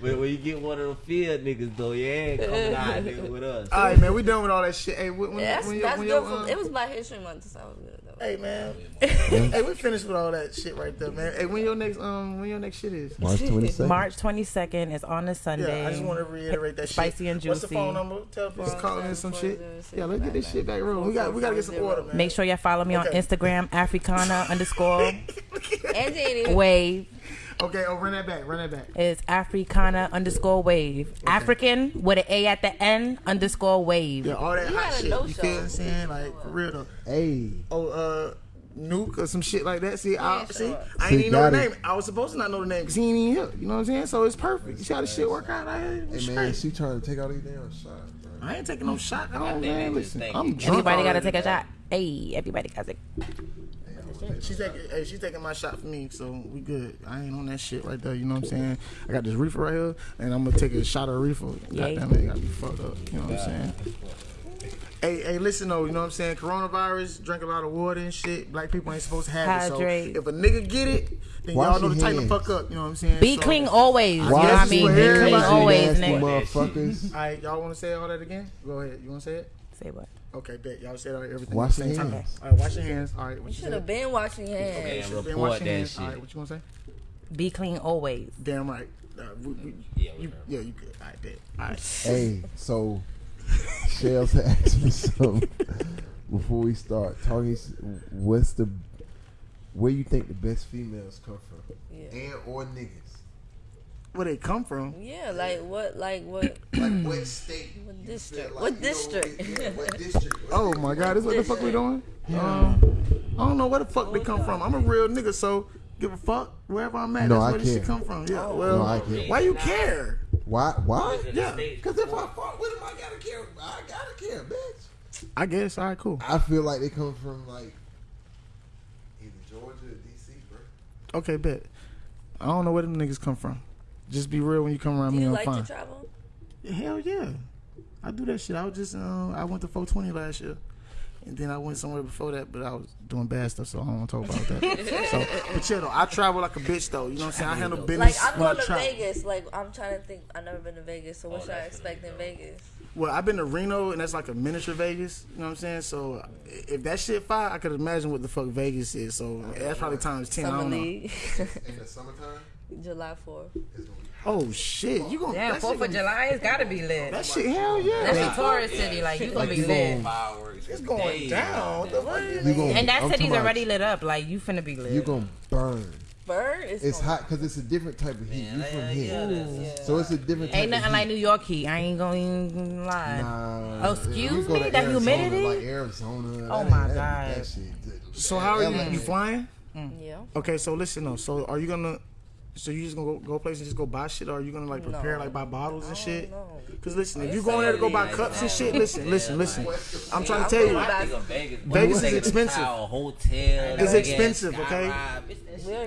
but when you get one of the field niggas though, yeah, ain't coming out there with us. All right, man. We done with all that shit. Hey, when, when, Yeah, that's when that's when good. your, For, um, it was Black History Month, so that was good. Though. Hey man. hey, we finished with all that shit right there, man. Hey, when your next um when your next shit is? March 22nd. March 22nd is on a Sunday. Yeah, I just want to reiterate that shit. Spicy and juicy. What's the juicy. phone number? Tell people to call in some shit. Yeah, let's get this shit back rolling. We got we gotta get some order, man. Make sure y'all follow me on Okay. Instagram, Africana underscore Angie ain't wave. Okay, oh run that back, run that back. It's Africana underscore wave. African with an A at the end underscore wave. Yeah, all that You hot shit. no You feel what I'm saying? Like for real though. Hey, Oh, uh, Nuke or some shit like that. See, I Yeah, see. I ain't even know the got it. name. I was supposed to not know the name because he ain't even here. You know what I'm saying? So it's perfect. You see how the shit work out? I, hey it's man, straight. she trying to take all these damn shots, bro. I ain't taking no shot. I don't, think man. Listen, think I'm drunk. Everybody gotta take a shot. Hey, everybody got to She's taking, hey, she's taking my shot for me, so we good. I ain't on that shit right there. You know what I'm saying? I got this reefer right here, and I'm gonna take a shot of reefer. Yay. Goddamn it, gotta be fucked up. You know what I'm saying? Hey, hey, listen though, you know what I'm saying? Coronavirus, drink a lot of water and shit. Black people ain't supposed to have Hydrate. it. So if a nigga get it, then Wash y'all know your to tighten the fuck up. You know what I'm saying? Be So- clean always. You know what I Wash mean? your Be clean always, nasty nigga. motherfuckers. All right, y'all want to say all that again? Go ahead. You want to say it? Say what? Okay, bet. Y'all said everything Wash your same time. hands. All right, wash your hands. All right, what You you should have been washing your hands. Man, Been report washing that hands. shit. All right, what you want to say? Be clean always. Damn right. Uh, we, we, Yeah, you, yeah, you good. All right, bet. All right. Hey, so Shells asked me something before we start talking. What's the where you think the best females come from, Yeah. and or niggas? Where they come from? Yeah, like what? Like what? Like what state? What district? feel What you know, district? yeah, what district? Oh my God, this is what the fuck we doing? Um, I don't know where the fuck they come from. I'm a real nigga, so give a fuck wherever I'm at. No, that's I where this shit come from. Yeah. Oh. Well, No, I care. why you care? Why? Why? Yeah. Because if I fuck with him, I gotta care. I gotta care, bitch. I guess. All right, cool. I feel like they come from like either Georgia or DC, bro. Okay, bet. I don't know where them niggas come from. Just be real when you come around Do me. you I'm like fine. to travel? Hell yeah. I do that shit. I was just uh, I went to 420 last year. And then I went somewhere before that, but I was doing bad stuff, so I don't want to talk about that. so, but yeah, though, I travel like a bitch, though. You know what I'm saying? I handle Like business I'm when going to travel. Vegas. Like I'm trying to think. I've never been to Vegas, so what Oh, should I expect in Vegas? Well, I've been to Reno, and that's like a miniature Vegas. You know what I'm saying? So, if that shit fire, I could imagine what the fuck Vegas is. So, that's probably times 10. I Summer don't know. League, In the summertime, July 4th. it's gonna be Oh, shit. You gonna. Damn, that Fourth shit of gonna- July, it's gotta be lit. That shit, hell yeah. That's It's a tourist city, like you gonna be lit. Fireworks. it's going down. What the fuck? You gonna, And that I'm city's talking about already lit up, like you finna be lit. You gonna burn. Bird is It's hot because it's a different type of heat. You from yeah, here, yeah, so it's a different. Type Ain't nothing of like heat. New York heat. I ain't gonna even lie. Nah, Oh, excuse you go me? to The Arizona, humidity? like Arizona. Oh that my that- God. That shit. So, how are you? You flying? Yeah. Okay, so listen though. So are you gonna? So you just gonna go, go place and just go buy shit, or are you gonna like prepare no. like buy bottles and shit? Because listen, if you going there to go buy cups and shit, listen, listen, listen. I'm trying to tell you, Vegas, is expensive. Hotel, it's expensive, okay?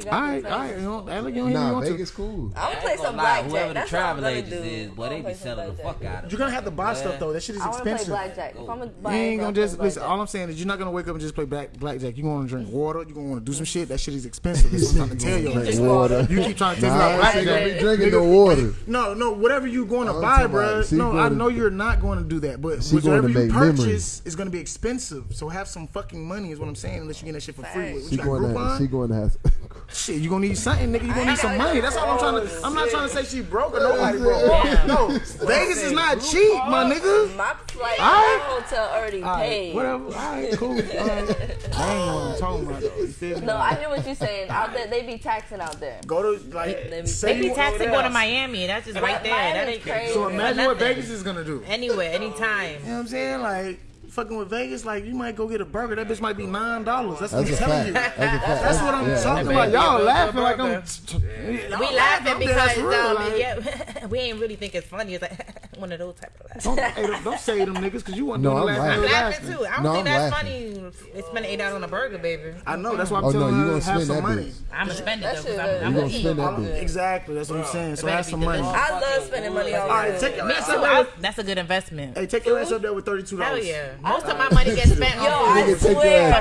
All right, all right. You know, like you nah, Vegas cool. I'm gonna play some blackjack. Whoever the travel agents is, boy, they be selling the fuck out of. You're gonna have to buy stuff though. That shit is expensive. I wanna play blackjack. I'm gonna buy. You ain't gonna just listen. All I'm saying is you're not gonna wake up and just play blackjack. You gonna drink water. You gonna want to do some shit. That shit is expensive. I'm trying to tell you. Water. You keep trying to taste nah, drinking the water. No, no, whatever you going to buy, bro. No, I know to, you're not going to do that, but whatever you purchase memories. is going to be expensive. So have some fucking money, is what I'm saying. Unless you get that shit for free. What, she, going to, she going to have. shit, you gonna need something, nigga. You gonna need some money. That's all I'm trying to. I'm not trying to say she broke or nobody broke. No, Vegas is not cheap, my nigga. My flight, my hotel already paid. Whatever. All right, cool. I know what I'm talking about. No, I hear what you're saying. Out there, they be taxing out there. Go to like they be taxing going to Miami. That's just right there. That ain't crazy. So imagine what Vegas is gonna do. Anywhere, anytime. You know what I'm saying? Like fucking with Vegas, like you might go get a burger. That bitch might be nine dollars. That's, what I'm telling you. That's, that's what I'm yeah, talking about. Y'all laughing like I'm. T- We laughing because real, um, like. yeah, we ain't really think it's funny. It's like one of those type of laughs. Don't, hey, don't, don't say them niggas because you want no, to laugh. I'm laughing too. I don't no, think I'm that's laughing. funny. It's spending eight dollars on a burger, baby. I know. That's why I'm oh, telling no, you gonna have some money. I'm gonna spend it though. I'm gonna spend that. Exactly. That's what I'm saying. So have some money. I love spending money on. All right, take your ass up. That's a good investment. Hey, take your ass up there with thirty-two dollars. Hell yeah. Most of my money gets spent Yo, I swear,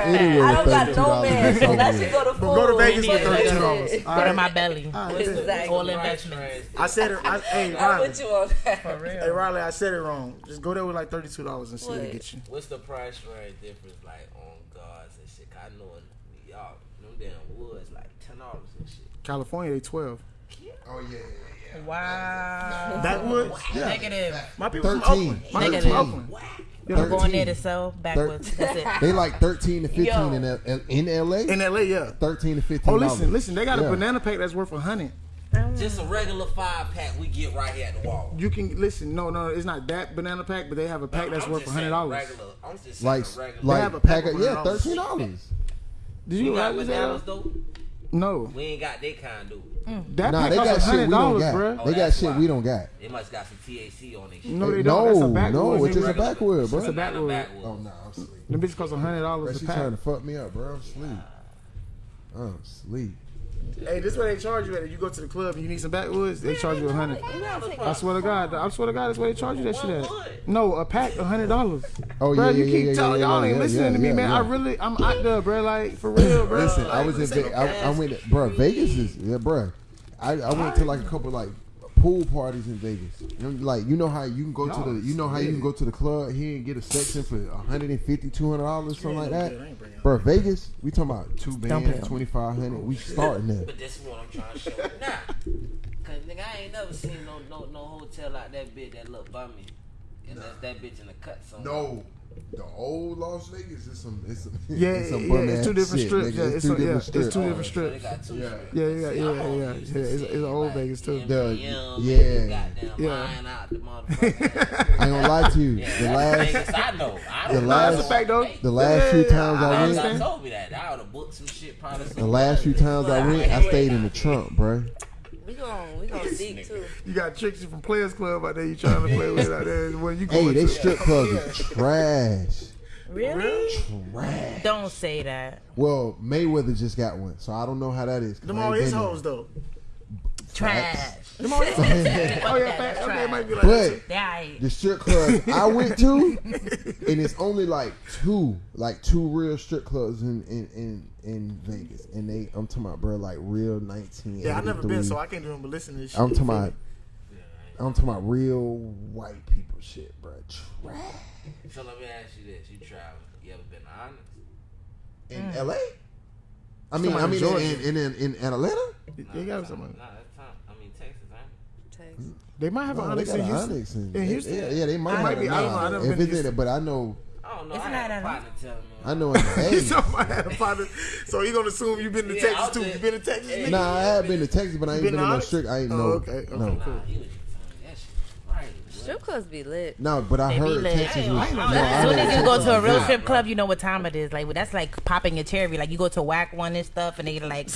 I don't got no man, unless that go to food. Go to Vegas with thirty dollars. Go to my belly. All investments. I said it. Hey, Riley. I put you on that. Hey, Riley, I said it wrong. Just go there with like thirty-two dollars and see what it gets you. What's the price range difference like on guards and shit? I know in New York, them damn woods like ten dollars and shit. California, they twelve. Oh yeah. Wow. That wood? Yeah. Negative. My people 13. from Oakland. My 13. people from Oakland. People 13. going there to sell backwoods. That's it. They like thirteen to fifteen in, L- in LA. In LA, yeah. Thirteen to fifteen. Oh, listen, listen. They got a banana pack that's worth a hundred. Just a regular five pack we get right here at the wall. You can listen. No, no, it's not that banana pack, but they have a pack no, that's I'm worth one hundred dollars. I'm just saying like, regular. Like they have a pack, pack of, yeah, thirteen dollars. Did you, you got bananas though? No. We ain't got that kind do. Mm. That nah, they got shit we don't got. Oh, they got shit we don't got. They must got some TAC on it. No, they don't. No, no, it's just a backwood, bro. It's a backwood. backwood. Oh no, nah, I'm sleep. The bitch costs hundred dollars. a pack. trying to fuck me up, bro. I'm sleep. I'm sleep. Hey, this way they charge you at. You go to the club and you need some backwoods, they charge you a hundred. I swear to God, I swear to God, that's where they charge you that shit at. No, a pack, a hundred dollars. Oh bro, yeah, you yeah, keep yeah, telling yeah, y'all ain't listening to me, man. I really, I'm out there, bro. Like for real, bro. Listen, like, I was in, Ve- I, I went, bro. Vegas is, yeah, bro. I, I went to like a couple like pool parties in Vegas. Like you know how you can go no, to the you know how you can go to the club here and get a section for 150 200 dollars something yeah, like that. Bro, Vegas, we talking about two bands, 2500. We starting there. But this is what I'm trying to show. You. Nah, cause nigga, I ain't never seen no no no hotel like that bitch that look bummy, unless nah. that bitch in the cut somewhere. No the old Las Vegas is some, it's some, yeah, it's some yeah, it's two different shit, strips. Yeah, it's, two, a, different yeah, strips. It's two oh, different strips. So yeah. yeah, yeah, yeah, yeah, yeah. It's, it's, it's old like Vegas too. The, yeah, yeah. I ain't gonna lie to you. The last, I know. I the last, that's fact though. The last yeah, few times I, I went, I told me that I would have booked some shit. Probably the last few times I went, I stayed in the trunk, bro. We going we gonna too. You got Trixie from Players Club out there. You trying to play with out there? When you hey, they strip clubs are trash. Really? Trash. Don't say that. Well, Mayweather just got one, so I don't know how that is. Them all his hoes though. Trash. Oh yeah, might be like but the strip club I went to, and it's only like two, like two real strip clubs in in in, in Vegas, and they I'm talking about bro, like real nineteen. Yeah, I've never been, so I can't even listen to this. I'm talking about. I'm talking about real white people shit, bro. Trash. So let me ask you this: You traveled? You ever been honest? In mm. L.A. I mean, I mean, in, in, in, in Atlanta. Nah, they got somebody. Nah, they might have no, an Onyx in Houston. Onyx in, in Houston. Yeah, yeah, they might. I have might be, I don't know. If it's in it, but I know. I don't know. It's I not had not a I know in the so you're gonna assume you've been to yeah, Texas too? You've been to Texas? Nah, I have been to Texas, but I ain't been, been in no strict. I ain't oh, know. okay, okay, cool. Strip clubs be lit. No, but I They heard lit. Texas was. no, I As soon as you go to a real lit. strip club, you know what time it is. Like well, that's like popping your cherry. Like you go to whack one and stuff, and they like,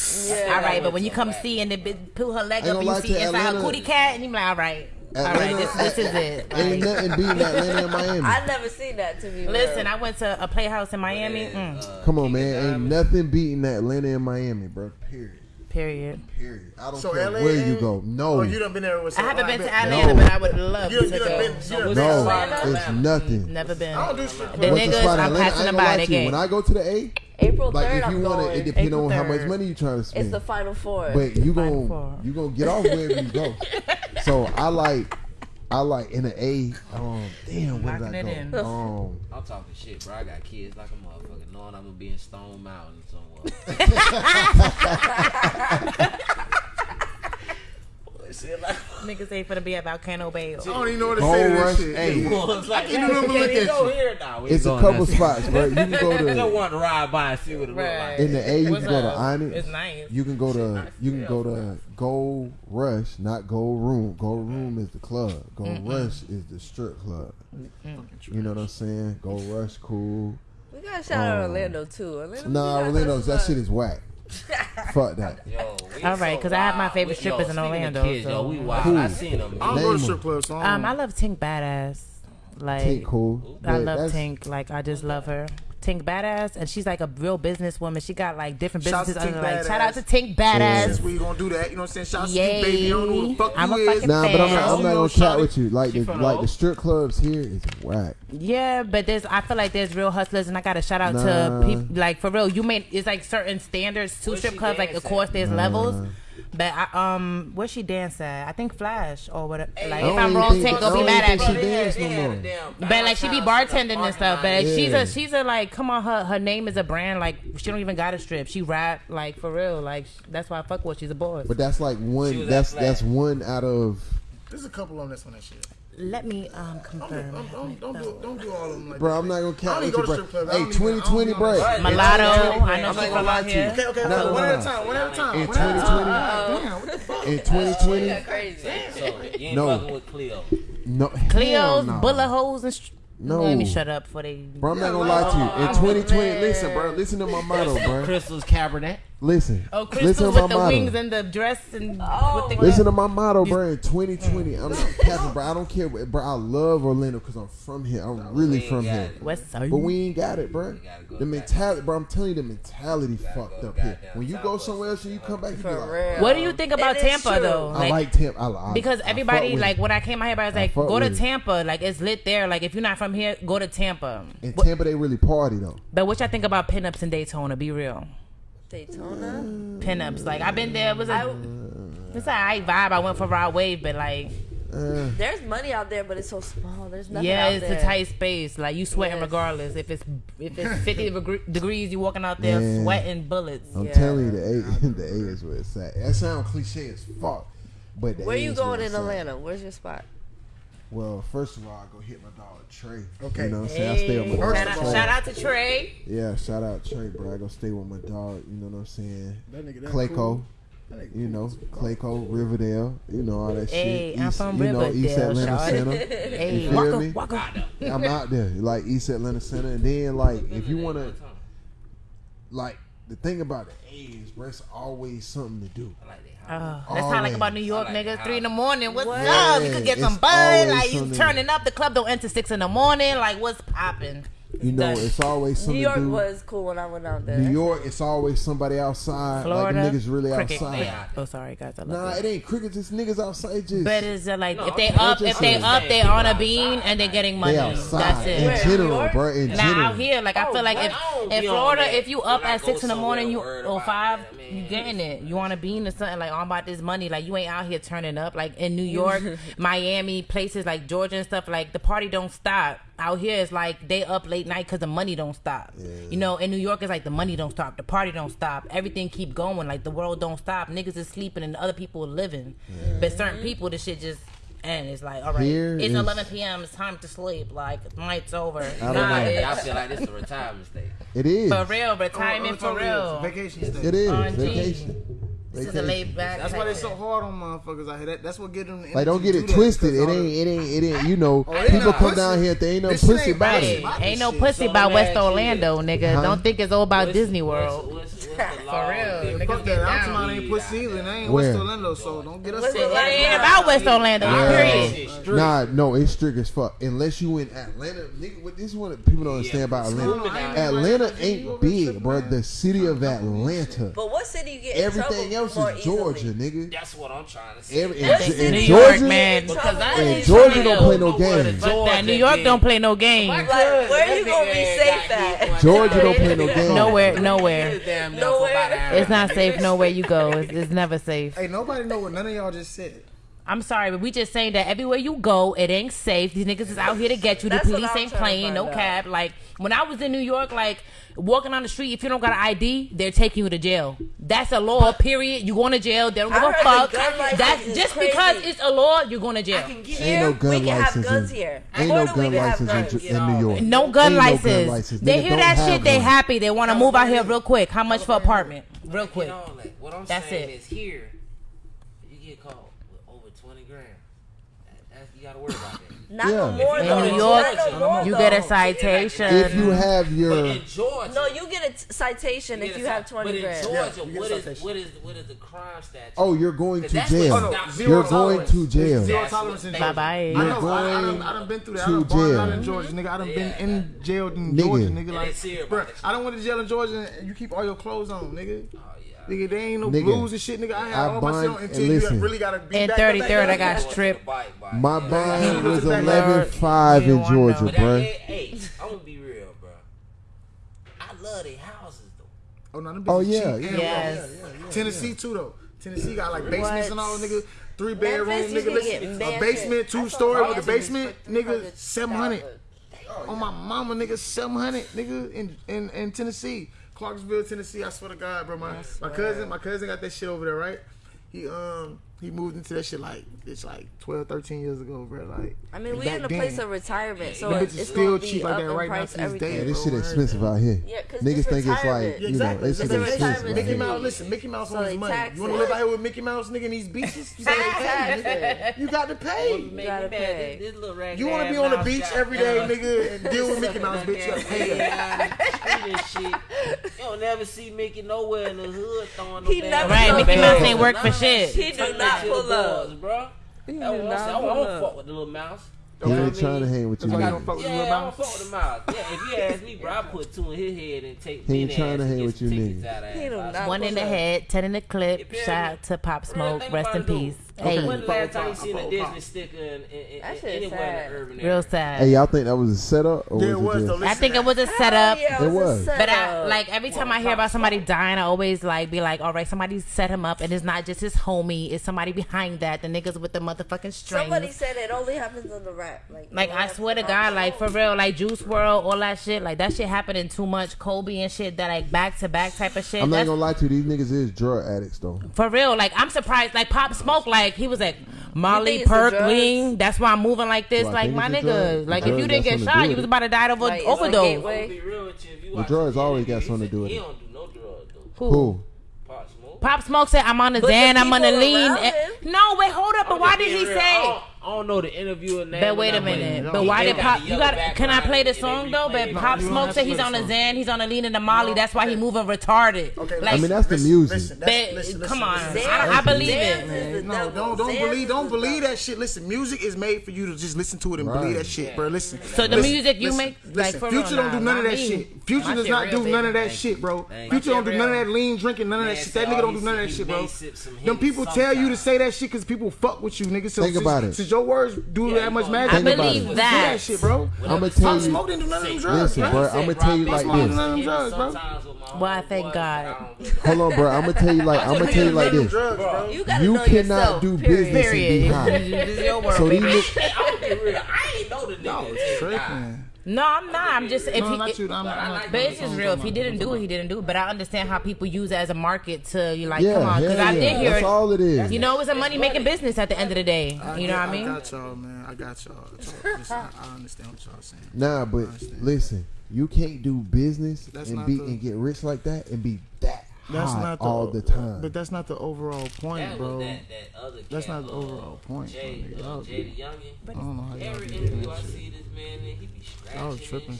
all right. But when you come see and they pull her leg up, and you see it's like her cootie cat, and you're like, all right, all right, this, this is it. Ain't nothing beating Atlanta and Miami. I never seen that to be listen, I went to a playhouse in Miami. Mm. Come on, man. Ain't nothing beating Atlanta and Miami, bro. Period. Period. Period. I don't So care LA where you go. No, Oh, you done been there with I haven't been to Atlanta. Atlanta, No. but I would love You, to you go. been, you done no, to it's nothing. Never been. I don't do strip The clubs. The niggas, I'm Atlanta? Passing ain't the gonna lie by to the gate. When I go to the A, April like third, if you I'm want to, going. it depends April on how much money you trying to spend. it's the final four. but you Fine gon' you gonna get off wherever you go. So I like I like in the A. Um, damn, where Locking did I it go? in. Um, I'm talking shit, bro. I got kids like a motherfucker, knowing I'm gonna be in Stone Mountain somewhere. Shit like, Niggas ain't finna be at Volcano Bay. I don't even know what to Gold say to this Rush, shit. hey. it's like, can't even we look at go you. here now. We it's a couple spots, bro. You can go to. I just to want to ride by and see what it look Right. like. in the A. You What's can go to? Onyx. It's nice. You can go to you can go to Gold Rush, not Gold Room. Gold Room is the club. Gold Rush is the strip club. You know what I'm saying? Gold Rush, cool. We gotta shout out Um, Orlando too. Orlando, Nah, we got Orlando's that shit is whack. Fuck that. Yo, we All right, so 'cause I have my favorite We- strippers in Orlando, Kids, yo, so- we wild. Cool. I seen them. I don't Name go to strip clubs. So I Um, I love Tink Badass. Like Tink cool. I but love Tink. Like I just love her. Tink Badass, and she's like a real businesswoman. She got like different Shouts to businesses under Tink like. Shout out to Tink Badass. Since we gonna do that, you know what I'm saying? Shout out to you, baby. I don't know who the fuck I'm you a is. fucking Nah, but I'm not. I'm not gonna chat with you. Like the like the the strip clubs here is whack. Yeah, but there's I feel like there's real hustlers, and I got to shout out Nah. to people like for real. You may it's like certain standards to strip clubs. Like of course there's Nah. levels, but I, um where she dance at? I think Flash or whatever. Like if I'm wrong, think- Tink I gonna be mad at think me. she dance no more. But like she be bartending and stuff. But she's a she's a like come on her her name is a brand. Like she don't even got a strip. She rap like for real. Like that's why I fuck with. She's a boss. But that's like one. That's that's one out of. There's a couple on this one. That shit. Let me um Don't, confirm. don't, don't, don't, do, don't do all of them like Bro, that. I'm not gonna I count don't with even you, go to bro. strip clubs. Hey, don't even- I don't 2020, even bro. Right. Mulatto. I know I'm not from gonna lie out to you. here. Okay, okay, No, okay. no, One no. at a time. One at a time. In One at a 2020. Damn, what the fuck? in 2020, Yeah, crazy. You ain't No. fucking with Cleo. no, hell Cleo's, bullet holes, and. No. Let me shut up for they. Bro, I'm not gonna lie to you. In 2020, listen, bro. Listen to my motto, bro. Crystal's Cabernet. Listen. Oh, listen Crystal to with my the motto. wings and the dress and Oh, with the oh, Listen to my motto, bro. In 2020, I'm not capping, bro. I don't care, what- bro. I love Orlando because I'm from here. I'm oh, really from here. it. West Side. But we ain't got it, bro. go The mentality, bro. I'm telling you, the mentality fucked go up here. When you go somewhere else and you come back, you be For like. What do you think about Tampa true. though? I like Tampa. I, I, because everybody fuck like when I came out here, everybody was like, fuck go to with it. Tampa. Like it's lit there. Like if you're not from here, go to Tampa. in Tampa, they really party though. but what y'all think about pinups in Daytona? Be real. Daytona. Pinups. Like I've been there. It was I, a it's a alright vibe. I went for Rod Wave, but like Uh, there's money out there, but it's so small. There's nothing yeah, out it's there. a tight space. Like you sweating Yes. regardless. If it's if it's 50 degre- degrees, you walking out there Man. sweating bullets. I'm Yeah. telling you, the A, the A is where it's at. That sounds cliche as fuck, but the Where A you is going it's in at. Atlanta? Where's your spot? Well, first of all, I go hit my dog Trey. Okay. you know what I'm saying. I stay with my First Shout out, Trey. shout out to Trey. Yeah, shout out Trey, bro. I go stay with my dog. You know what I'm saying. That nigga, that Clayco. cool. You know, Clayco, Riverdale, you know all that Hey, shit. I'm East, from you know, East Riverdale, Atlanta shawty. Center. Hey, You feel Waka, me? Waka. I'm out there, like East Atlanta Center, and then like if you wanna, like the thing about the A is, bro, it's always something to do. I like that. Oh, that's how I like about New York, I like niggas. the Three in the morning. What's What? up? You could get Yeah, some it's bud. Like you something. turning up. The club don't enter six in the morning. Like what's popping? You know, Done. it's always something New York to do. was cool when I went out there. New York, it's always somebody outside. Florida, like them niggas really cricket. outside. Yeah. Oh, sorry guys. I love Nah, you. it ain't crickets. It's niggas outside. Just But it's uh, like No, if they I'm up, if they up, they on a bean and they're getting money. they That's outside in it. Where, general, York? bro. In Now general, out here, like I Oh, feel like what? if in Florida, if you up at six in the morning, you somewhere, or five, you getting it. You want a bean or something like oh, I'm about this money. Like you ain't out here turning up. Like in New York, Miami, places like Georgia and stuff. Like the party don't stop. Out here, it's like they up late night because the money don't stop. You know, in New York, it's like the money don't stop, the party don't stop, everything keep going. Like the world don't stop. Niggas is sleeping and other people are living. But certain people, the shit just. And it's like, all right, Here it's is- 11 p.m. It's time to sleep. Like, night's over. don't Nah, know. I feel like this is a retirement state. it is. for real, Oh, retirement oh, for real. Vacation stay. It is On vacation. This they the laid back. That's why they're so hard on motherfuckers I hear That, that's what get them. Like, don't get it twisted. It ain't. It ain't. It ain't. You know, oh, people come pussy. down here. They ain't no this pussy ain't about it. Ain't no pussy about West Orlando, nigga. Don't think it's all about Disney World. For real, niggas get down. ain't pussy either. Ain't West Orlando, so don't get us. It ain't about West Orlando. Period. Nah, no, it's strict as fuck. Unless you in Atlanta, nigga. What this one people don't understand about Atlanta. Atlanta ain't big, bro. The city of Atlanta. But what city you get? Everything else else is Georgia, easily. nigga? That's what I'm trying to say. Every, New Georgia, York, man. Because I in Georgia don't play no games. That New York don't play no games. Like, where are you gonna be safe at? Georgia don't play no games. Nowhere, nowhere, nowhere. It's not safe. Nowhere you go, it's, it's never safe. Hey, nobody know what none of y'all just said. I'm sorry, but we just saying that everywhere you go, it ain't safe. These niggas is out here to get you. The police ain't playing, no out. cab. Like when I was in New York, like walking on the street, if you don't got an ID, they're taking you to jail. That's a law. Period. You going to jail? They don't give a fuck. That's just crazy. because it's a law, you're going to jail. Ain't no gun we can have guns here. Ain't no gun license guns, in, in, New York. No gun, license. They, hear that shit, they happy. They want to move out here real quick. How much for apartment? Real quick. What I'm That's saying it. is here, you get caught to worry about. Not yeah. no more in. New York, no more, you get a citation. If you have your Georgia, no, you get a t- citation you if you have twenty grand. Georgia, yeah, what, is, what is what is the crime statute? Oh, you're going to jail. Oh, no, you're tolerance. going to jail. Zero tolerance in Bye bye. You're I going I, I, I done been through that. I done jail. out in Georgia, nigga. I done yeah. been in jail in nigga. Georgia, nigga. Like, bro, I don't want to jail in Georgia. and You keep all your clothes on, nigga. Nigga, they ain't no nigga, blues and shit, nigga. I had I all bond, myself until listen, you really gotta be In thirty third, I got stripped. My bond was eleven five in Georgia, bro. I'm gonna be real, bro. I love the houses though. Oh no, them oh yeah, cheap. yeah, yeah, yeah, Tennessee too though. Tennessee got like basements and all, nigga. Three bedroom, nigga. Listen, a basement, two story with a basement, nigga. Seven hundred. On my mama, nigga. Seven hundred, nigga. In in in Tennessee. Clarksville, Tennessee. I swear to God, bro. My my cousin, my cousin got that shit over there, right? He um he moved into that shit like it's like 12, 13 years ago, bro. Like I mean, we in a place of retirement, so it's, it's still cheap like that right now. To this day, yeah, this shit expensive out here. Yeah, cause niggas think it's like you know, it's shit expensive. Mickey Mouse, listen, Mickey Mouse so owns money. You want to live out here with Mickey Mouse, nigga, in these beaches? You got to pay. You got to pay. You want to be on the beach every day, nigga, and deal with Mickey Mouse, bitch? You got to pay. You don't never see Mickey nowhere in the hood throwing. He never right. Mickey Mouse ain't work for shit. He do not not pull up, bro. He I don't fuck with the little mouse. He ain't trying to hang with you. Like yeah. I don't fuck with the mouse. Yeah, if you ask me, bro, I put two in his head and take. He ain't trying to hang with you, nigga. One in the head, ten in the clip. Shout out to Pop Smoke. Rest in peace. Hey. When last time you seen a Disney sticker anywhere in the urban area. Real sad. Hey, y'all think that was a setup? Or was. It just... I think it was a setup. Oh, yeah, it, it was. But I like every oh, time well, I hear about somebody dying, I always like be like, all right, somebody set him up, and it's not just his homie. It's somebody behind that. The niggas with the motherfucking string. Somebody said it only happens in the rap. Like, like I swear to God, show. like for real, like Juice WRLD, all that shit, like that shit happening too much. Kobe and shit, that like back to back type of shit. I'm not That's... gonna lie to you, these niggas is drug addicts though. For real, like I'm surprised. Like Pop Smoke, like like, he was like, Molly Perkling. That's why I'm moving like this. Well, like my nigga, like if you didn't get shot, you was about to die of an like, overdose. The be is the drugs always got something to do with it. He don't do no. Who? Who? Pop Smoke. Pop Smoke said, "I'm on the Xan, I'm on the lean." Eh, no, wait, hold up. But why did he say? I don't know the interviewer name. But wait a minute. But why did Pop? You got? Can I play the song though? But Pop Smoke said he's on a Xan, he's on a lean and a Molly. That's why he moving retarded. Okay, I mean that's the music. Come on, I believe it. No, don't don't believe don't believe that shit. Listen, music is made for you to just listen to it and believe that shit, bro. Listen. So the music you make, like Future don't do none of that shit. Future does not do none of that shit, bro. Future don't do none of that lean drinking, none of that shit. That nigga don't do none of that shit, bro. Them people tell you to say that shit because people fuck with you, nigga. Think about it your words do yeah, that much magic? I believe that. that shit, bro. I'm gonna tell you. Smoke didn't do none of them drugs. Listen, bro. I'm gonna tell you like this. Bro. Well, I thank God. Hold on, bro. I'm gonna tell you like I'm gonna tell you like this. You, cannot do business period. and be high. so these. I ain't know the nigga. No. No, I'm not. I'm just if no, he, not you. I'm not, I'm not, but it's just real. If he didn't do it, he didn't do it. But I understand how people use it as a market to you like, yeah, come on, because yeah, I did hear that's it. all it is. You know, it's a money making business at the end of the day. I you know what I mean? I got y'all, man. I got y'all. I, I understand what y'all saying. Nah, but listen, you can't do business that's and be and get rich like that and be that that's high not the, all the time. But that's not the overall point, That bro. that, that other That's not the uh, overall point, Jay, bro. uh, Y'all- Jay the Youngin. I don't know how y'all Every interview I see this man, and he be scratching Y'all tripping.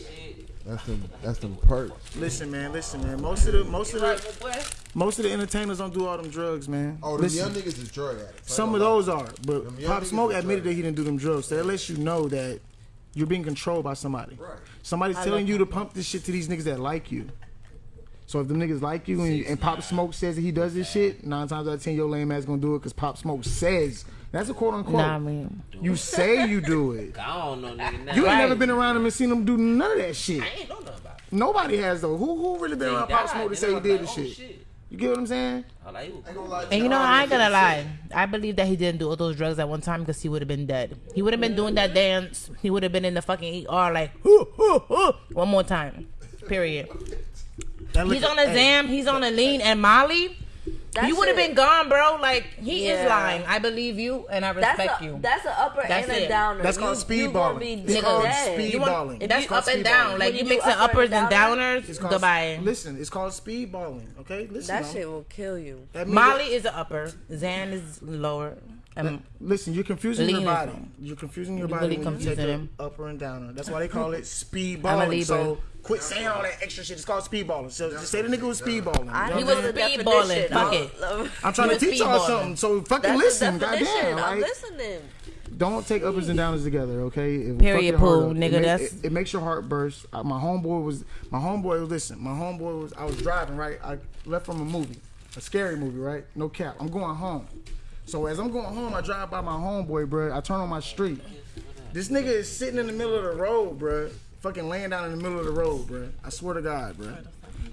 that's them. That's them perks. Listen, man. Listen, man. Most of the most of the most of the entertainers don't do all them drugs, man. Oh, the young niggas is drug addicts. Some of those are, but Pop Smoke admitted that he didn't do them drugs. So that lets you know that you're being controlled by somebody. Right. Somebody's telling you to pump this shit to these niggas that like you. So if them niggas like you and, and Pop Smoke says that he does this shit, nine times out of ten your lame ass gonna do it because Pop Smoke says that's a quote unquote. Nah, I mean, You say you do it. I don't know, nigga. Now. You ain't Right. never been around him and seen him do none of that shit. I ain't know nothing about it. Nobody has though. Who who really been He around Pop Smoke to say he did like, this oh, shit? shit. You get what I'm saying? I like, he ain't gonna lie to and you know, I ain't gonna lie. I believe that he didn't do all those drugs at one time because he would have been dead. He would have been doing that dance. He would have been in the fucking ER like, "Hoo, hoo, hoo," one more time. Period. That He's on a hey, Xan. He's on a lean and Molly. That you would have been gone, bro. Like he is lying. I believe you and I That's respect a, you. That's an upper That's and a downer. That's called speedballing. speed gonna balling. be It's called dead. speed You want- balling. That's up and down. balling. Like you you do mixing uppers and and downers. It's called, Goodbye. Listen, it's called speedballing. Okay, listen. That now. shit will kill you. Molly is an upper. Xan is lower. Um, Listen, you're confusing your body. You're confusing your You're body really when you take confusing him. upper and downer. That's why they call it speedballing. I'm a. Libra. So quit saying all that extra shit. It's called speedballing. So just say the nigga was speedballing. I You know He what know I'm was the saying? speed definition. balling. Fuck it. I'm trying to teach y'all something. So fucking That's listen, the definition. goddamn. I'm listening. don't take uppers and downers together, okay? It Period, fuck your heart Pooh, up. nigga, It, make- that's- it, it makes your heart burst. Uh, my homeboy was my homeboy was listen. My homeboy was I was driving right. I left from a movie, a scary movie, right? No cap. I'm going home. So as I'm going home, I drive by my homeboy, bro. I turn on my street. This nigga is sitting in the middle of the road, bro. Fucking laying down in the middle of the road, bro. I swear to God, bro.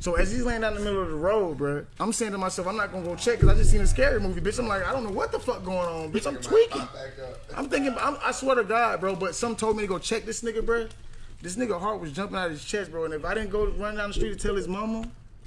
So as he's laying down in the middle of the road, bro, I'm saying to myself, I'm not gonna go check because I just seen a scary movie, bitch. I'm like, I don't know what the fuck going on, bitch. I'm tweaking. I'm thinking, I'm, I swear to God, bro. But some told me to go check this nigga, bro. This nigga heart was jumping out of his chest, bro. And if I didn't go run down the street to tell his mama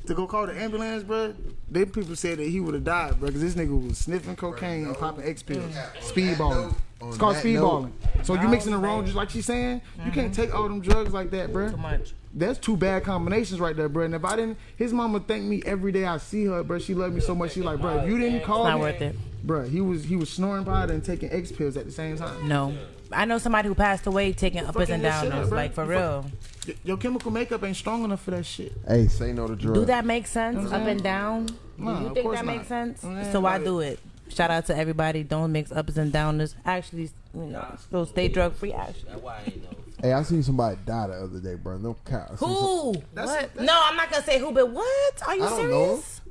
to go call the ambulance, bro, then people said that he would have died, bro. Because this nigga was sniffing cocaine and popping X pills, speed balling. It's called that speed balling. So you mixing the wrong, just like she's saying. You can't mm-hmm. take all them drugs like that, bro. Too much. That's two bad combinations right there, bro. And if I didn't, his mama thank me every day I see her, bro. She loved me so much. She like, bro, if you didn't call It's not me, worth it. bro. He was he was snoring powder and taking X pills at the same time. No. I know somebody who passed away taking uppers and fucking up, downers. Like for You real. Y- Your chemical makeup ain't strong enough for that shit. Hey, say no to drugs. Do that make sense? Up and down? Nah, Do you of think course that not. makes sense? Yeah, so why do it? Shout out to everybody. Don't mix uppers and downers. Actually, you know, still stay drug free. Actually. That's why I ain't. Hey, I seen somebody die the other day, bro. No cap. I seen some- Who? That's- what? that's- no, I'm not gonna say who, but what? Are you I don't serious?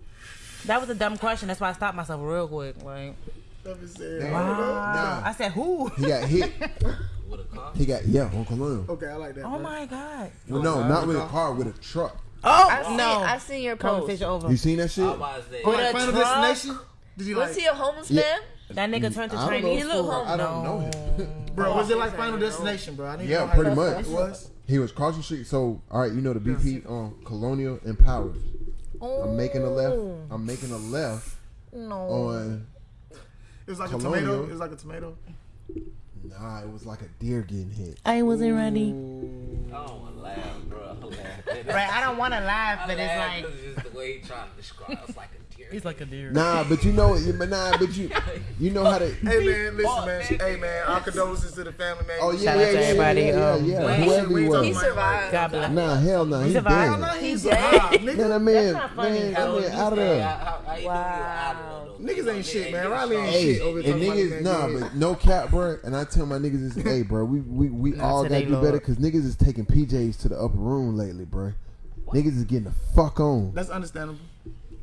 That was a dumb question. That's why I stopped myself real quick. Like, Damn. wow. Nah. I said who? He got hit. With a car? He got yeah, Uncle Lil. Okay, I like that. Oh bro. my god. Well, no, not with a car, with a truck. Oh I seen, no. I seen your post. Conversation over. You seen that shit? I was there. Oh, like With a Final truck? Destination? Did you Was like, he a homeless Yeah. man? That nigga turned to I. Chinese He look food. I don't know him. bro? Was it like Final Destination, bro? I need to know Yeah, how pretty much. It was. He was crossing the street. So, all right, you know the BP on um, Colonial and Powers. I'm making a left. Oh. I'm making a left No. on. It was like a tomato. It was like a tomato. Nah, it was like a deer getting hit. I wasn't ready. I don't want to laugh, bro. I laugh. Right, I don't want to laugh, I but it's laugh like 'cause it's just the way he trying to describe. It's like a deer. He's like a deer. Nah, but you know, but nah, but you, you know how to. Hey man, listen man. Hey man, our condolences to the family man. Oh yeah, Shout yeah, out to yeah, yeah, everybody, yeah, um, yeah. Wait, Whoever wait, he was. He survived. God bless. Nah, hell no, he survived? dead. He He survived, Man, nigga. that man, man, that man out of there. Wow. know you out of Niggas ain't shit, man. Riley ain't Hey, shit over and niggas, nah, man. but no cap, bro. And I tell my niggas, is, hey, bro, we we, we all gotta do better because niggas is taking PJs to the upper room lately, bro. Niggas is getting the fuck on. That's understandable.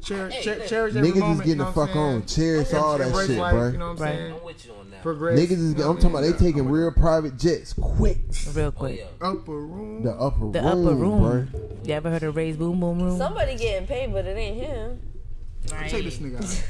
Cherish, Hey, cher- cherish every Niggas moment, is getting you the know what fuck on. saying? Cherish all that shit, life, bro. You know what I'm saying? I'm with you on that. Progress. Niggas is, you know I'm talking about they taking real private jets quick. Real Oh, quick. yeah. upper room. The upper The room, upper room. bro. You ever heard of Ray's Boom Boom Room? Somebody getting paid, but it ain't him. Take this nigga out.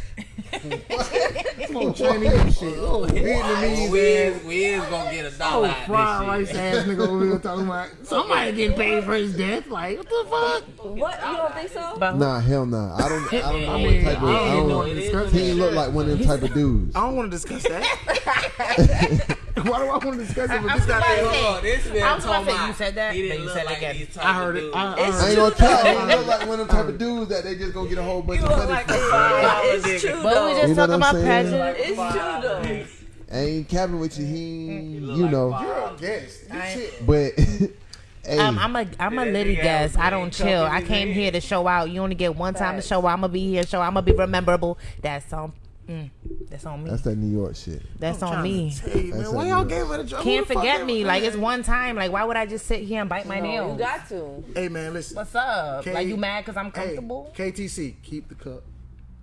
Come on, Chinese shit. Oh, oh, Vietnamese we, is, we is gonna get a Oh, dollar out fried of rice this shit. Oh, ass nigga over here talking about somebody getting paid for his death. Like, what the fuck? What? You don't think so? Nah, hell nah. I don't. I don't know I what mean, type of. I I don't don't. know. It is discuss what He ain't look like one of them type of dudes. I don't want to discuss that. I Why do I want to discuss it with I'm this guy? about to there? say- Hold on, this man I was about talking to say, you said that, he didn't you said like again. I heard it. I, I I ain't gonna tell you. You look like one of them type of dudes that they just gonna get a whole bunch You of money like from. a five dollar It's true But we just You talking about saying? passion. It's true though. I ain't capping with you. He, look you know, five. You're a guest. But hey, Um, I'm a I'm a Yeah, litty guest. I don't chill. I came here to show out. You only get one time to show out. I'm gonna be here. Show. I'm gonna be memorable. That's on. Mm, that's on me. that's That's, that New York shit. I'm on me. tell you, That's. Why y'all gave her the job? Can't the forget me. her Like it's one time. Like why would I just sit here and bite my No, nails? you got to. Hey man, listen. What's up? K- like you mad because I'm Hey, comfortable? KTC, keep the cup.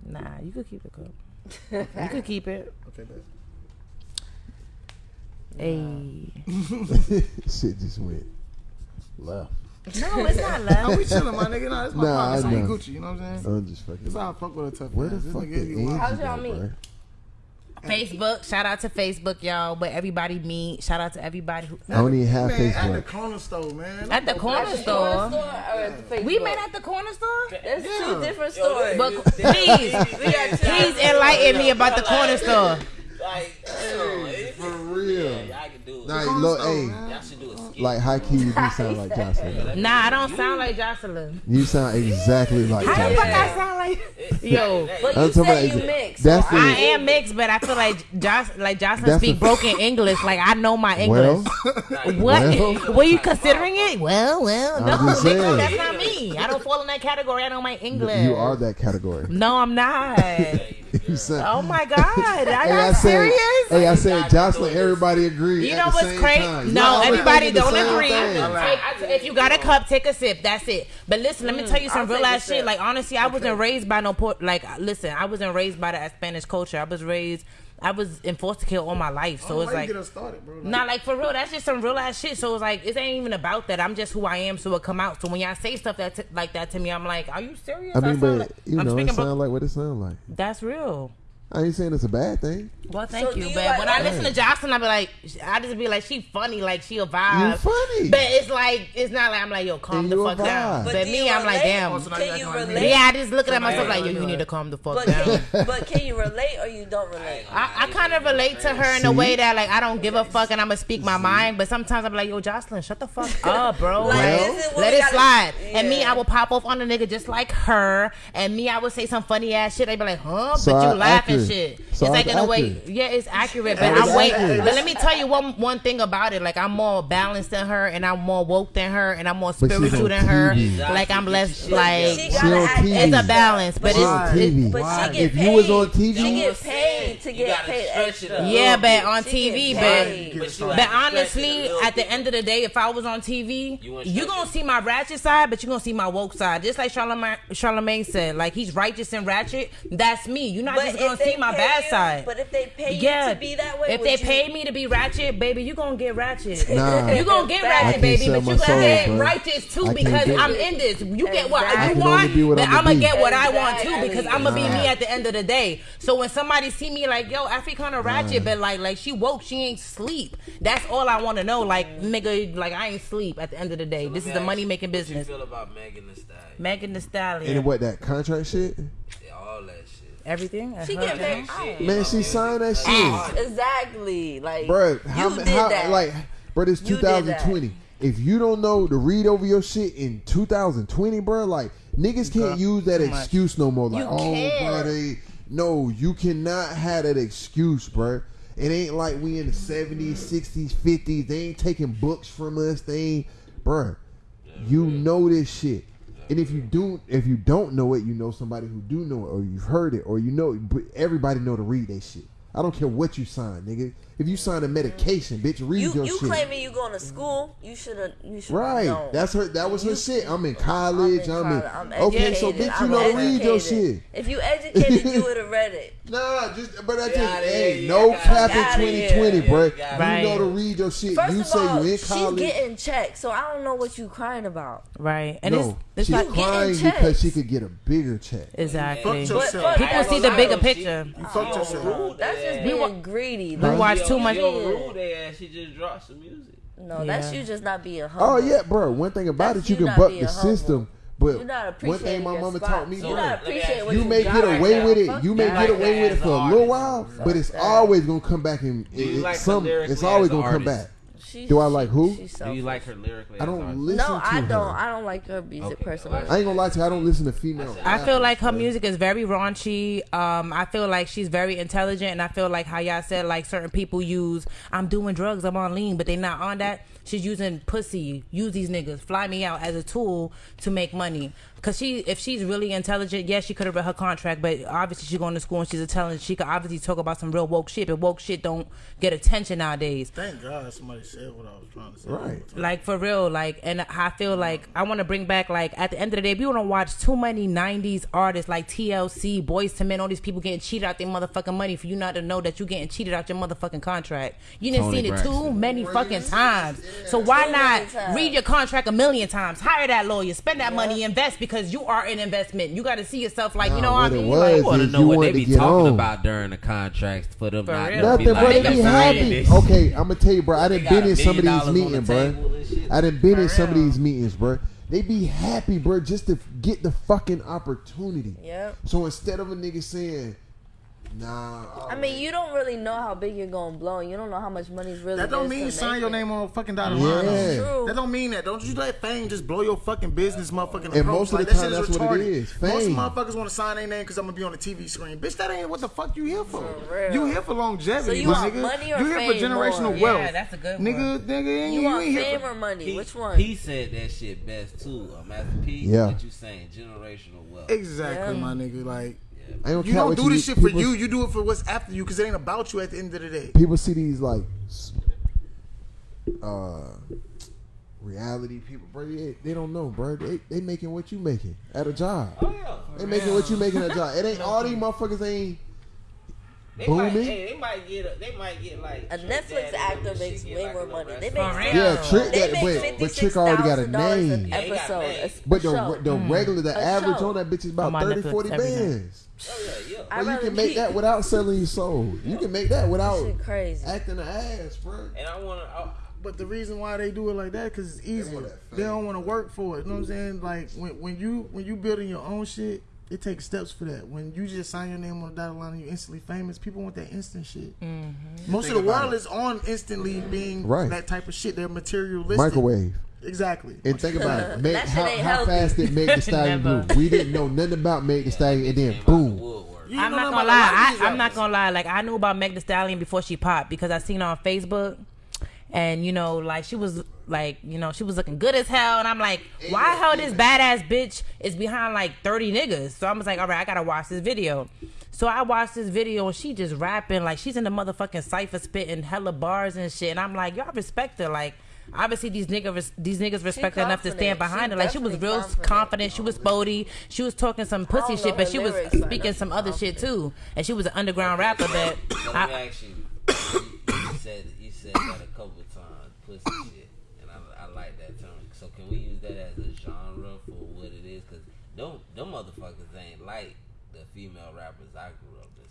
Nah, you could keep the cup. you could keep it. Okay, bet. Hey. shit just went left. No, it's not No, love. we chilling, my nigga. No, that's my Nah, partner. This I know. Gucci. You know what I'm saying? I'm just fucking. That's how I fuck with a tough Where man. the This fuck nigga the be Angie wild. How's y'all go, meet? Facebook. Shout out to Facebook, y'all. Where everybody meet. Shout out to everybody who. I don't even have Man, at the corner store, man. At the corner Corner store. store or at the Facebook? We met at the corner store. That's Yeah. two different stories. But please, we got two please enlighten me about the corner store. Like, should do a skit. like high key, you do sound like Joseline. Nah, I don't sound like Joseline. You sound exactly like How the fuck I sound like? Yo, But I'm you said you mixed. that's so the- I am mixed, but I feel like Josh, like Joseline That's speak a- broken English. Like I know my English. Nah, What? Well- Were you considering it? Well, well, no, I'm nigga, that's not me. I don't fall in that category. I know my English. you are that category. No, I'm not. You sound. oh my god, I Hey, I said, serious. hey, I said, Joseline. Everybody agree. You at know the what's same crazy? time. No, Y'all everybody don't agree. thing. Take- if you got a cup, take a sip. That's it. But listen, let me tell you some I'll real take ass shit. Like honestly, I wasn't raised by no port. Like listen, I wasn't raised by the Spanish culture. I was raised. I was in foster care all my life. So Oh, it's why you like. get us started, bro. Like, Not like for real. That's just some real ass shit. So it's like it ain't even about that. I'm just who I am. So it come out. So when y'all say stuff that t- like that to me, I'm like, are you serious? I mean, sound but like- you I'm know, it speaking. sound bro- like what it sound like. that's real. I ain't saying it's a bad thing. Well, thank So you. you But like- when I listen to Joseline, I be like, I just be like, she funny, like she a vibe. You funny. But it's like it's not like I'm like, yo, calm And the fuck down. But, But do me, I'm like, damn. Also, Can you you acting like relate? Yeah, I just looking at myself Somebody like, yo, you need to calm the fuck But down. can, but can you relate or you don't relate? I, I kind of relate to her in a way that like I don't give a fuck and I'm gonna speak my mind, but sometimes I'm like, yo, Joseline, shut the fuck up, bro. Like, Like, is it let it gotta- slide. And me, I will pop off on a nigga just like her. And me, I would say some funny ass shit. They'd be like, huh? But you laughing accurate. shit. So it's like I'm in a way, accurate. yeah, it's accurate. But It's I'm way. accurate. But let me tell you one one thing about it. Like I'm more balanced than her, and I'm more woke than her, and I'm more spiritual than her. TV. Like I'm less She like. gotta act It's a balance, but She it's. on it's TV. But Why? she get If paid. you was on TV, she get paid to get paid stretch extra. it up. Yeah, but on TV, but. But, But have to stretch it honestly, at the end of the day, if I was on TV, You wouldn't you stretch gonna see my ratchet side, but you are gonna see my woke side. Just like Charlamagne, Charlamagne said, like he's righteous and ratchet. That's me. You're not just gonna they see my pay bad you- side. But if they pay you yeah, to be that way, if they you- pay me to be ratchet, baby, you gonna get ratchet. Nah. You gonna get ratchet, baby, but my you gonna soul, get bro. righteous too because I'm it. in this. You get what I you want, only but I'ma I'm gonna be. get what I want too because I'm gonna be me at the end of the day. So when somebody see me like, yo, I feel kind of ratchet, but like, like she woke, she ain't sleep. That's all I want to know. Like, nigga, like I ain't sleep at the end of the day. So this is me the money you, making What you business. feel about Megan Thee Stallion? Megan Thee Stallion, and what that contract shit? Yeah, shit. Everything. She get paid. Shit, Man, she signed that shit, Exactly. Like, bro. How, you did how that. like, bro? This You did that. 2020. If you don't know to read over your shit in 2020, bro, like niggas can't use that Too much. excuse no more. Like, You oh, can't. bro, they no, you cannot have that excuse, bro. It ain't like we in the 70s, 60s, 50s. They ain't taking books from us. They ain't, bro. You know this shit. And if you do, if you don't know it, you know somebody who do know it, or you've heard it, or you know, but everybody know to read that shit. I don't care what you sign, nigga. If you sign a medication, bitch, read you your you shit. claiming you going to school? You should have. You should Right. known. That's her. That was her shit. I'm in college. I'm in. college. I'm okay, so bitch, you I'm know to read your shit. If you educated, you would have read it. Nah, just but I just outta hey, no cap in 2020, bro. You gotta- know Right. to read your shit. First you of say all, you in she's getting checked, so I don't know what you crying about. Right, and no, it's, it's she's like crying because she could get a bigger check. exactly. Fuck. But- People see the bigger picture. You fucked oh, yourself. That's just being greedy. We Like, watch She too much. She overruled ass. She just dropped some music. no, that's Yeah. you just not being humble. Oh yeah, bro. One thing about That's it, you you can buck the humble. system, But one thing my mama spots. taught me, You're bro, not Let me appreciating ask what you you may get away now. with it. You may get like away with it for a little artist. while, but it's always gonna come back and it- like some. It's always gonna come back. She- Do I like who? she's Do you like her lyrically? I don't artist? listen No, to I don't. I don't like her music Okay, personally. well, I ain't gonna lie to you. I don't listen to female. I feel like her rappers, music is very raunchy. Um, I feel like she's very intelligent, and I feel like how y'all said like certain people use I'm doing drugs, I'm on lean, but they're not on that. She's using pussy, use these niggas, fly me out as a tool to make money. Cause she, if she's really intelligent, yes, she could have read her contract, but obviously she's going to school and she's intelligent. She could obviously talk about some real woke shit, but woke shit don't get attention nowadays. Thank God somebody said what I was trying to say. Right. Like for real, like, and I feel like I want to bring back, like, at the end of the day, we want to watch too many '90s artists like TLC, Boyz II Men, all these people getting cheated out their motherfucking money for you not to know that you're getting cheated out your motherfucking contract. You didn't Tony seen it too Braxton. many fucking times. So why Too not read your contract a million times, hire that lawyer, spend that money, invest because you are an investment. You got to see yourself like, you know what I what it mean? was- Like, I want to know what they be talking on. about during the contracts for them For not real. Nothing, be like, They they be happy. Okay, I'm gonna tell you, bro. I They done been in some of these dollars on the meetings, bro. table and shit. I done been in For some of these meetings, bro. They be happy, bro, just to get the fucking opportunity. Yep. So instead of a nigga saying, "Nah," I mean, you don't really know how big you're gonna blow. You don't know how much money's really. That don't mean you sign your it. name on a fucking dotted Yeah. line. though. True. That don't mean that. Don't you let fame just blow your fucking business, motherfucking. And approach. most of Like, the that time, shit that's what it retarded. is, Most motherfuckers want to sign their name because I'm gonna be on the TV screen. Bitch, that ain't what the fuck you here for. For real. You here for longevity, So you want nigga. money or you here for generational more? wealth. Yeah, that's a good nigga, one. nigga. ain't You you want ain't here fame for- or money? P, Which one? P said that shit best too. Uh, Master P. Yeah. What you saying? Generational wealth. Exactly, my nigga. Like I don't you care don't what do this shit for people- you. You do it for what's after you because it ain't about you at the end of the day. People see these like uh reality people, bro. They, they don't know, bro. They they making what you making at a job. Oh yeah. They making what you making at a job. It ain't all these motherfuckers ain't. They might, Booming. hey, they might get. A, they might get like A Netflix actor makes way get, more money. They make For fifty- real. Yeah, trick that, make but but trick already got a name. an Yeah, got A- But the show. the regular, the A average show. on that bitch is about my 30, 40 every bands. Oh yeah, yeah. I'd Well, you can make keep- that without selling your soul. You can make that without Shit crazy. acting an ass, bro. And I want to. But the reason why they do it like that because it's easy. want They don't want to work for it. You know what I'm saying? Like when when you when you building your own shit, it takes steps for that. When you just sign your name on the dotted line and you instantly famous, people want that instant shit. Mm-hmm. Most of the world it. is on instantly being Right. that type of shit. They're materialistic. Microwave. Exactly. And think about it. Meg, That how, how fast did Meg Thee Stallion Never. blew? We didn't know nothing about Meg Thee Stallion, and then boom. You I'm not gonna about a lot lie. I, I'm not gonna lie. Like I knew about Meg Thee Stallion before she popped because I seen her on Facebook, and you know, like she was like, you know, she was looking good as hell, and I'm like, why hell this badass bitch is behind like 30 niggas? So I was like, all right, I gotta watch this video. So I watched this video and she just rapping like she's in the motherfucking cipher spitting hella bars and shit, and I'm like, y'all respect her, like. Obviously, these niggas, these niggas respect her enough to stand behind She her. Like she was real confident. confident. She was spody. She was talking some pussy shit, but she was lyrics, but I know speaking some other shit too. And she was an underground rapper that But I, let me ask you. You, you said you said that a couple times, pussy shit, and I, I like that term. So can we use that as a genre for what it is? Because them them motherfuckers ain't like the female rappers I grew up with.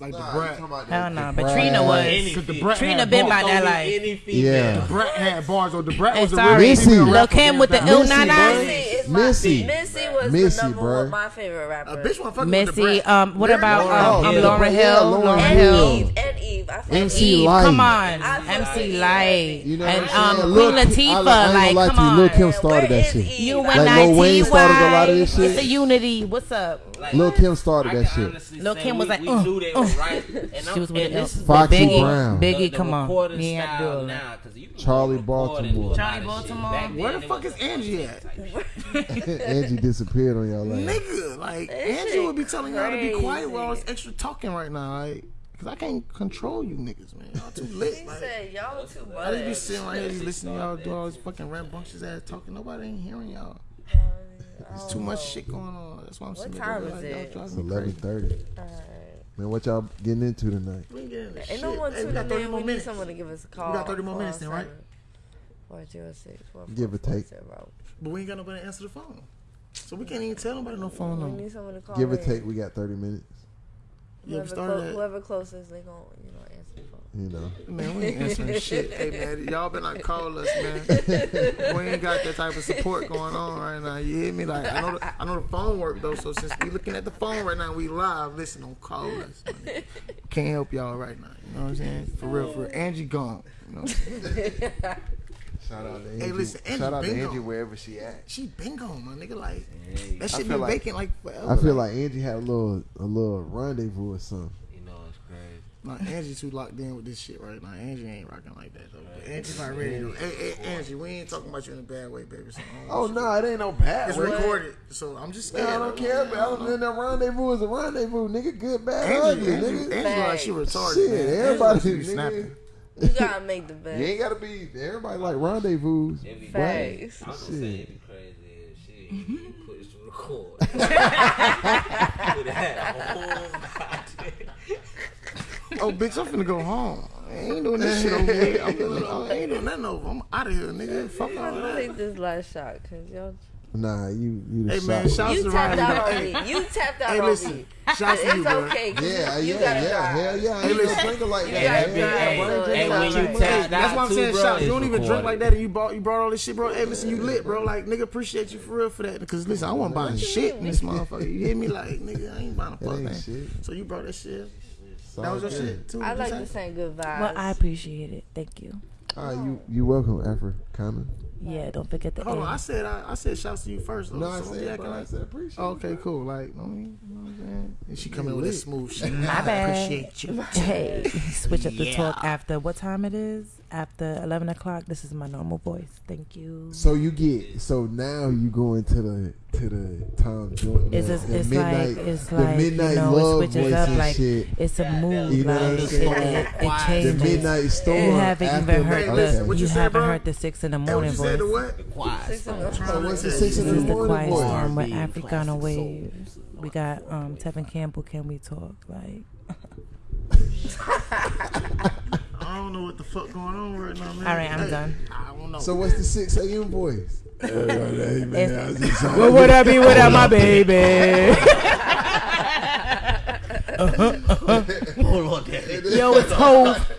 Like Nah, the brat. Hell that- nah, but Trina was. Any Cause the brat Trina been bars. by that Only life. Any female. Yeah. Brat had bars. Or the brat And was a sorry, real Missy. Lil' Kim with the down. ill Missy, nine bro. nine. Missy Missy. Missy was Missy, the number bruh. one my favorite rapper. A bitch want fucking with the Missy. brat. Um, what about Lauryn um, Hill. um, Yeah, Lauryn Hill? Lauryn Lauren and Hill. Eve, and Eve. I MC Eve. Eve, Light. come on, I MC Eve. Light, You know and um. Queen Latifah. I, I Like, come to you, Lil' Kim started Where that is shit. Eve? You Like and Lil Wayne started a lot of this It's shit. the unity. What's up? Like, Lil Kim started I that shit. honestly Lil Kim was we, like, we uh, knew they uh. were right. And I'm, She was with this Foxy Biggie. Brown. Biggie, the, the come on. recording You ain't style do it. now, 'cause you Charlie record and do a Baltimore. Charlie. Baltimore. Back Where the fuck is Angie at? Angie disappeared on y'all like. Nigga, like Angie would be telling y'all to be quiet while I was extra talking right now, like, cause I can't control you niggas, man. Y'all too lit. He Like, said y'all too I just be sitting right here just listening to y'all do all this fucking rambunctious ass talking. Nobody ain't hearing y'all. There's too much shit going on. That's why I'm sitting there time is y'all it? driving It's me eleven crazy. thirty. Man, what y'all getting into tonight? We ain't getting this Ain't shit. no one Hey, we got 30 in. more We need minutes. someone to give us a call. We got 30 more minutes then, right? 406 Give or take. Oh. But we ain't got nobody to answer the phone. So we can't even tell nobody no phone number. We need someone to call Give or take, we got thirty minutes. You ever Whoever, started clo- that? whoever closest, they gon' you know answer the phone. You know. Man, we ain't answering shit. Hey man, y'all been like call us, man. we ain't got that type of support going on right now. You hear me? Like I know, the, I know the phone work though. So since we looking at the phone right now, we live. Listen, don't call us. man. Can't help y'all right now. You know what I'm saying? For real, for real. Angie gone. You know, what I'm saying? Shout out to Angie. Hey, listen, Angie Shout out to Angie wherever she at. she been gone, my nigga. Like Hey, that shit been like- vacant like forever. I feel like Angie had a little a little rendezvous or something. You know it's crazy. Nah, Angie too locked in with this shit right now. Angie ain't rocking like that though. But Angie's not ready to. Hey, hey, Angie, we ain't talking about you in a bad way, baby. So I don't Oh want you- no, it ain't no bad. It's way. recorded, so I'm just scared. Yeah, I don't care, but other than that rendezvous is a rendezvous, nigga. Good, bad, Angie, ugly, Angie, nigga. Angie like she retarded. Shit, man. Angie everybody, be nigga. snapping. You gotta make the best. You ain't gotta be. Everybody like rendezvous. It be Facts. I'm gonna say it be crazy as shit. You put it to record. Put that whole Oh, bitch, I'm finna go home. I ain't doing this shit over here. I'm doing, I ain't doing nothing over. I'm out of here, nigga. Fuck all I'm gonna that. take this last shot, cause y'all. Nah, you you the Hey, man, shot. shout- You to tapped Riley, out on hey. me. You tapped out Hey, on listen. me. Shouts to you, It's bro. okay. 'cause Yeah, you, you yeah, yeah, drive. hell yeah. Hey, listen. no drinker like You that. gotta Yeah, drive, yeah, so bro, Hey, when you Hey, that's why I'm saying bro, shots. You don't even drink like that, and you bought you brought all this shit, bro. Hey, listen, you lit, bro. Like nigga, appreciate you for real for that. Because listen, I wasn't buying shit in this motherfucker. You hear me? Like nigga, I ain't buying a That fuck thing. So you brought that shit. It's That was your shit too. I like say? to sing good vibes. Well, I appreciate it. Thank you. Ah, you you welcome, Africana. Yeah, don't forget the Hold on, I said I, I said shouts to you first. Though, No, I so said, acting bro, I like- said appreciate. Oh, okay, cool. Like, I mean, you know what I'm saying? And she coming with that lit. smooth shit. My I bad. appreciate you. Hey, switch up the talk after what time it is? After eleven o'clock. This is my normal voice. Thank you. So you get so now you go into the to the Tom Joyner. It's the, just, the it's midnight, like it's the like midnight you know love it switches voice up like shit. it's a mood You know what like I'm it, saying? it, it, it The midnight storm. You haven't after even heard Hey, the what you, you said, haven't bro? heard the six in the Hey, what morning you said? The voice. what? Quiet. Six in the So what's the This six in the is the quiet voice? storm with R&B, Africana waves. We got um Tevin Campbell. Can we talk? Like I don't know what the fuck going on right now, man. All right, I'm Hey, done. I don't know. So what's the six a.m. voice? It's- what would I be without my baby? Hold on, Daddy. Yo, it's Hove.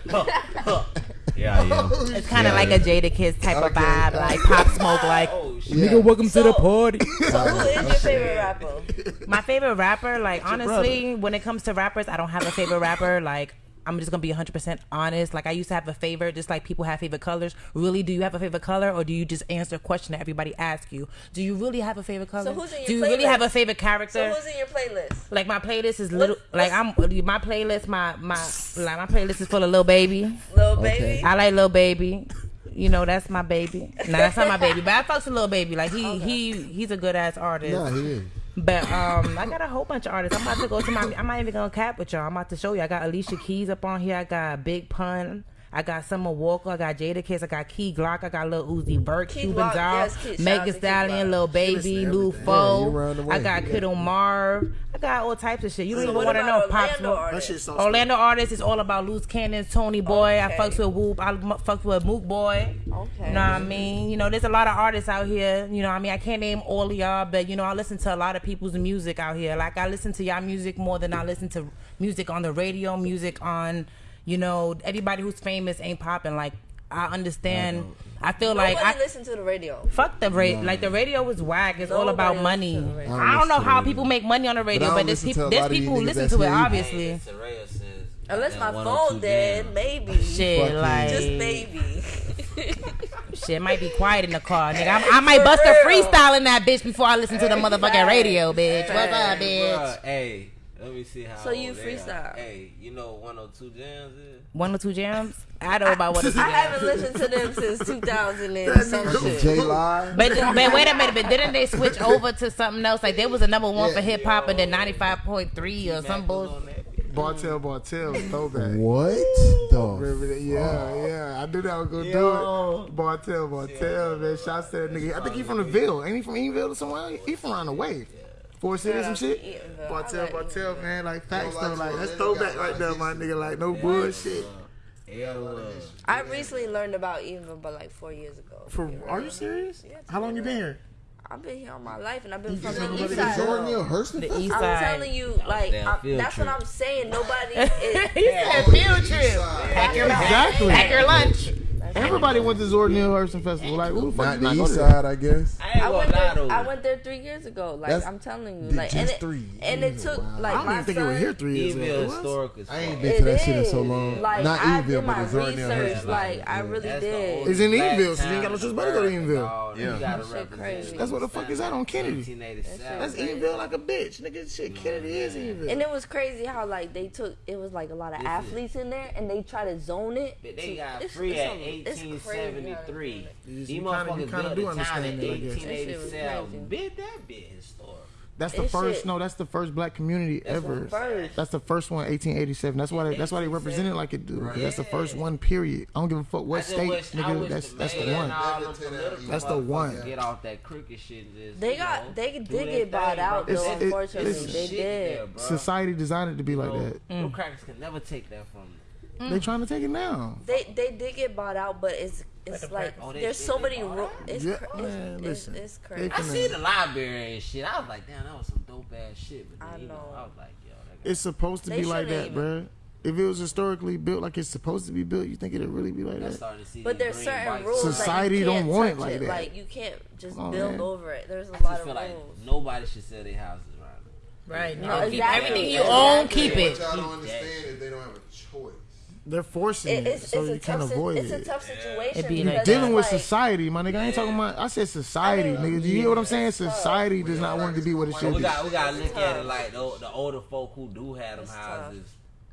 Yeah, yeah. It's kind of like a Jadakiss type of vibe, like pop smoke, like Oh nigga, welcome to the party. So who is your favorite oh, rapper? My favorite rapper, like honestly, when it comes to rappers, I don't have a favorite rapper. Like I'm just gonna be 100% honest. Like I used to have a favorite, just like people have favorite colors. Really, do you have a favorite color, or do you just answer a question that everybody asks you? Do you really have a favorite color? who's in your do you really playlist? have a favorite character? So who's in your playlist? like my playlist is little. What's- Like I'm my playlist, my my like my playlist is full of Lil Baby. Lil Okay. Baby. I like Lil Baby. You know, that's my baby. No, that's not my baby, but I fucks a Lil Baby. Like he he he's a good ass artist. Nah, he is. But um, I got a whole bunch of artists. I'm about to go to my. I'm not even gonna cap with y'all. I'm about to show you. I got Alicia Keys up on here. I got Big Pun. I got Summer Walker. I got Jadakiss. I got Key Glock. I got Lil Uzi Vert, Key Cuban Glock, Doll, yes, Kid. Shout out to Megan Stallion, Glock. Lil Baby, to Lil. Yeah, Fo. around the way. I got Yeah. Kiddo Marv. I got all types of shit. You don't So even want to know about Pop Orlando Smoke. That shit so Orlando artists is all about loose cannons, Tony Boy. I fucks with Whoop. I fucks with Mook Boy. Okay. You know what I mean? You know, there's a lot of artists out here. You know what I mean? I can't name all of y'all, but you know, I listen to a lot of people's music out here. Like I listen to y'all music more than I listen to music on the radio, music on, you know, everybody who's famous ain't popping. Like I understand. I, feel like I listen to the radio. fuck the radio. Like the radio is whack. It's all about money. listens to the. I I don't know how people make money on the radio, I but, there's listen people there's lot of you people who listen to it. Obviously, Hey, Unless my goddamn phone dead, maybe. shit Fuck like Just maybe. shit might be quiet in the car, nigga. I, I might bust a freestyle in that bitch before I listen to the motherfucking facts. radio, bitch. What's up, Hey, bitch? bruh, Hey, let me see how. So you freestyle? are. Hey, you know 102 jams is? One or two jams? I don't know about one or two I haven't listened to them since 2000 and some shit. J Live. But, but wait a minute, but didn't they switch over to something else? Like there was a number one Yeah. for hip hop and then ninety five point three or some bullshit. Bartel, Bartel, throwback. What Remember the? that? Yeah, yeah. I knew that was gonna do it. Bartel, Bartel, man. Shots to that nigga. I think he from the Ville. Ain't he from Eatonville or somewhere? He from around the way. Four cities and shit. Bartel, Bartel, man. Like facts though. Like that's throwback right there, my nigga. Like no bullshit. I recently learned about Eva, but like four years ago. For are you serious? How long you been here? I've been here all my life, and I've been from the east side. Daniel Hurston. The east side. I'm telling you, like I, that's trip. what I'm saying. Nobody. Is, he said field trip. Pack your exactly. Pack your lunch. Everybody went to Zora Neale Hurston Festival. Like, who the fuck Not the east side, I guess. I, I, went there. I went there three years ago. Like, That's I'm telling you. Like, and it, three. And it took, like, I don't even think it was here three years ago. I ain't been to that shit in so long. Like, Not Evil, but Zora Neale Hurston. Like, I really did. It's in Eville? so you ain't got no choice but to go to Evil. Yeah. That's what the fuck is out on Kennedy. That's Eville like a bitch. Nigga, shit, Kennedy is Eville. And it was crazy how, like, they took, it was like a lot of athletes in there and they try to zone it. They got free at 8 1873. These motherfuckers built do the town in 1887. Bit that bit historic. That's the it first. Should. No, that's the first black community that's ever. First. That's the first one, 1887. That's why. They, that's why they represented like it do. Right. That's the first one. Period. I don't give a fuck what state. Wish, nigga, that's that's the one. That's the one. Get off that crooked shit. They got. They did get bought out unfortunately, they did. Society designed it to be like that. Crackers can never take that from. Mm. They trying to take it down. They they did get bought out, but it's it's like, like oh, there's so many. Ro- it's, yeah, cr- man, it's, listen, it's, it's crazy. I see the library and shit. I was like, damn, that was some dope ass shit. But then, I know. Know. I was like, yo, it's supposed to be like that, even. bro if it was historically built like it's supposed to be built, you think it'd really be like that? But there's certain rules. Society like don't want it like it. that. Like you can't just on, build man. over it. There's a I lot of rules. Like nobody should sell their houses right? Right. No, exactly. Everything you own, keep it. What y'all don't understand is they don't have a choice they're forcing it, it's, so it's you can't avoid it. It's a tough situation. You're dealing with society, my nigga. I ain't talking about. I said society, I mean, nigga. Do you hear what I'm saying? Society does not want it to be what it should be. We gotta look at it like the, older folk who do have them houses.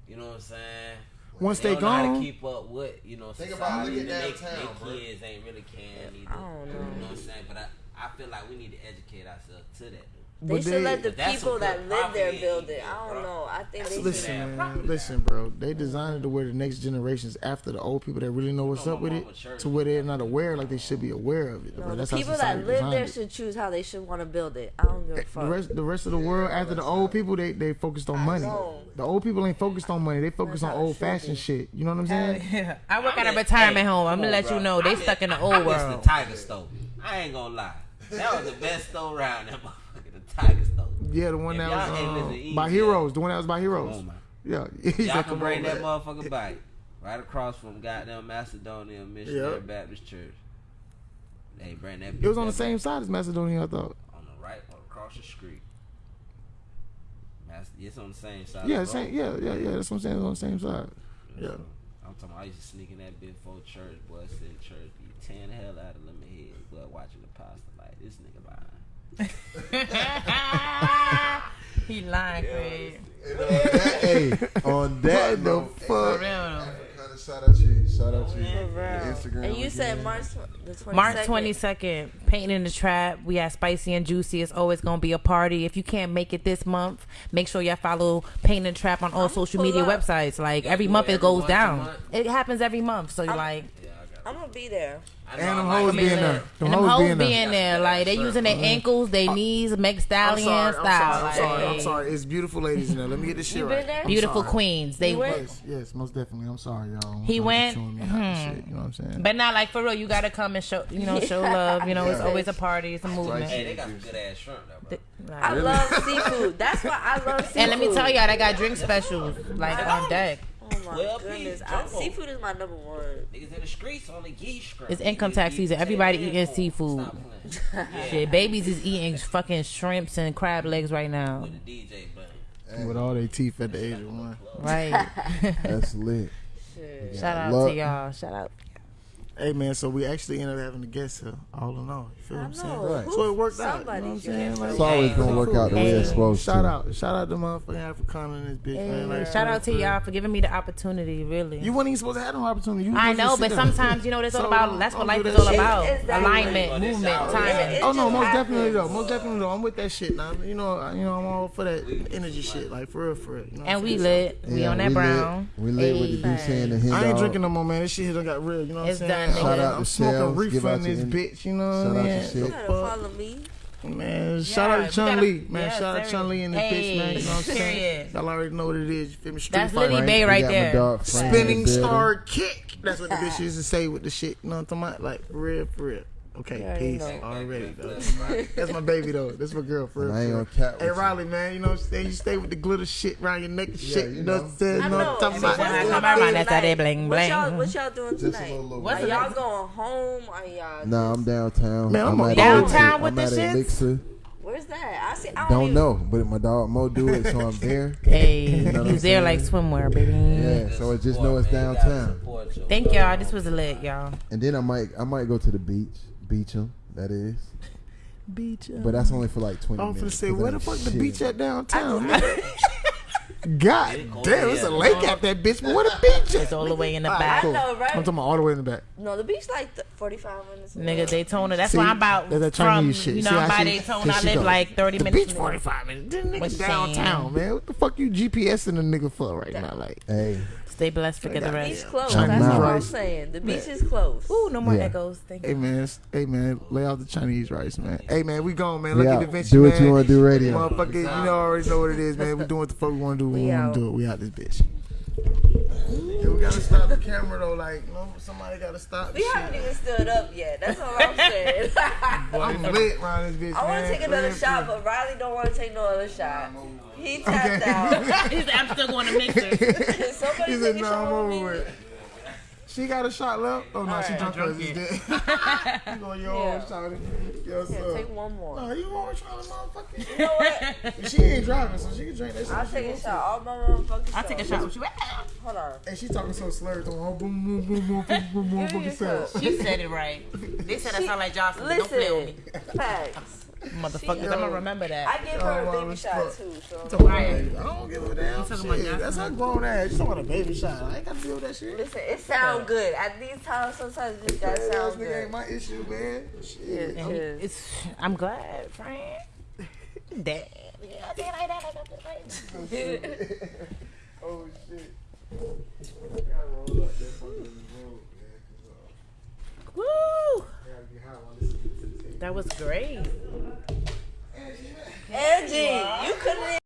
You know what I'm saying? Once they, they gone, to keep up with you know. Think about look at downtown, bro. Kids ain't really caring either. I don't know. You know what I'm saying? But I, I feel like we need to educate ourselves to that. They but should they, let the people that live there build it. I don't know. I think they listen, should. Man, listen, bro. They designed it to where the next generations after the old people that really know what's up with it, to where they're not aware like they should be aware of it. No, the people that live there it. should choose how they should want to build it. I don't give a eh, fuck. The rest, the rest of the world after the old people, they they focused on money. The old people ain't focused on money. They focus on old fashioned shit. You know what I'm saying? yeah. I work I at a retirement hey, home. I'm gonna on, let bro. you know they I'm stuck in the old I world. the tiger stove. I ain't gonna lie. That was the best stove around. That Tigers though. Yeah, the one if that was uh, by Heroes. The one that was by Heroes. Yeah, he's y'all like, can bring that motherfucker back right across from goddamn Macedonia Missionary yep. Baptist Church. They bring that. It was on the same side as Macedonia, I thought. On the right, or across the street. It's on the same side. Yeah, same, yeah, yeah, yeah. That's what I'm saying. It's on the same side. Yeah. yeah. I'm talking. About, I used to sneak in that big for church, boy, sit in church, be tearing the hell out of them head, but watching the pastor like this nigga behind he lying, Craig. On that, hey, on that fuck. Shout out to you. Shout out to you. Instagram. And you again. said March 22nd. March 22nd. Painting in the Trap. We have Spicy and Juicy. It's always going to be a party. If you can't make it this month, make sure y'all follow Painting the Trap on all I'm social media up. websites. Like, every month it goes down. It happens every month. So, you're I'm, like. Yeah, I'm going to be there. And them hoes being there. Them hoes being, there. Like, they using their mm-hmm. ankles, their knees, make Stallion style. I'm sorry, I'm sorry. It's beautiful ladies in there. Let me get this shit right. Beautiful queens. They Yes, yes, most definitely. I'm sorry, y'all. He went. Mm-hmm. You know what I'm saying? But not like for real. You got to come and show, you know, show love. You know, it's always a party. It's a movement. Hey, they got good ass shrimp, though, bro. I love seafood. That's why I love seafood. And let me tell y'all, they got drink specials, like, on deck. Well, goodness. I, seafood is my number one. Niggas in the streets on the geese It's income tax season. Everybody eating seafood. Shit, babies is eating fucking shrimps and crab legs right now. With all their teeth at the age of one. Right. That's lit. Shout out to y'all. Shout out. Hey man, so we actually ended up having to guess her, all in all. You feel I what I'm saying? Right. So it worked out. I'm saying? It's always gonna work out the way it's supposed to. Shout out, shout out to motherfucking Africana and this bitch. Man. Like, shout, out to y'all for giving me the opportunity. Really, you weren't even supposed to have no opportunity. I know, but sometimes you know that's so, all about. That's what life that is all shit. about: alignment, movement, timing. Oh no, most definitely though, most definitely though. I'm with that shit. Now. You know, you know, I'm all for that energy shit, like for real, for real. And we lit. We on that brown. We lit with the saying the I ain't drinking no more, man. This shit done got real. You know what I'm saying? man. Shout out to Shell. Give out this bitch, you know what I mean? Shout out to Follow me. Man, yeah, shout out to Chun gotta, Lee. Man, yeah, shout out to Chun-Li and the hey, bitch, man. You know what I'm saying? Y'all already know what it is. You feel me? Street That's fight, Liddy? Bay right there. Spinning star kick. That's what the bitch used to say with the shit. You know what I'm talking about? Like, rip, rip. Okay, You already peace know. already. though. That's my baby though. That's my girl for real. And I ain't gonna cap Hey with you. Riley, man, you know what I'm saying? You stay with the glitter shit around your neck and Yeah, shit. you You know what I'm saying? I You know what. I'm talking about? When I come around, that's how they bling, What y'all, what y'all doing Just a tonight? little- little- Are y'all going home? Are y'all? Nah, I'm downtown. Man, I'm at downtown Elixir. with I'm the at shits? Elixir. Where's that? I see. I don't, Don't know, but my dog Mo do it, so I'm there. Hey, know what I'm you there like swimwear, baby. Yeah, so I just know it's downtown. Thank y'all. This was a lit, y'all. And then I might I might go to the beach, beach 'em, that is. Beach. But that's only for like 20 I'm minutes. finna say, 'cause where the fuck ain't the beach at downtown? nigga? God damn, it's a lake out that bitch, but where the beach It's all the way in the Alright, back. I cool. know, right? I'm talking about all the way in the back. No, the beach like th- 45 minutes. away. Nigga, Daytona. That's See, why I'm about that's that from, Chinese shit. you know, how I'm by she- Daytona. I live go. like 30 The minutes. beach 45 minutes. This nigga What's downtown, man. What the fuck you GPSing a nigga for right now? Like, Hey, Stay blessed, forget the The beach rest. closed. That's what I'm rice. saying. The beach is closed. Ooh, no more Yeah. echoes. Thank hey you. man, s- hey man, lay out the Chinese rice, man. Hey man, we gone, man. we Look out. at the Vinci, do man. what you want to do radio. Motherfucker, you know already know what it is, man. We doing what the fuck we want to do. We, We want to do it. We out this bitch. Yeah, we gotta stop the camera though. Like, no, somebody gotta stop. We this haven't shit. even stood up yet. That's all I'm saying. I'm lit around this bitch. I want man. to take For another real, shot, for but Riley don't want to take no other shot. He tapped out. He's. I'm still going to mixer. Can somebody He take said, a "No, shot I'm with over me? With." She got a shot left. Oh no, she drunk hers. Is dead. you going your Yeah. own shot? Yes, Yeah, sir. take one more. No, you want to try the motherfucker? You know what? she ain't driving, so she can drink that shit. I'll take a wants shot. All my motherfucking I'll take a shot with you. Ah. Hold on. to. And she talking so slurred. Talking, oh, boom, boom, boom, boom, boom, boom, boom, Give me fucking your self. cup. She said it right. They said I sound like Joseline. Don't play with me. Listen, facts. Motherfuckers, I'm going to remember that. I give her Oh, a baby shot too. So Talking about, I don't give a damn shit. about Joseline? That's her grown ass. You talking about a baby shot. I ain't got to deal with that shit. listen, it sound good. At these times, sometimes it just gotta That ass sound nigga good. ain't my issue, man. Shit. Yeah, And he- it's, I'm glad, friend. Damn. Yeah, I think like that. I got this right. Oh shit. I gotta roll up that was great. Angie, you couldn't.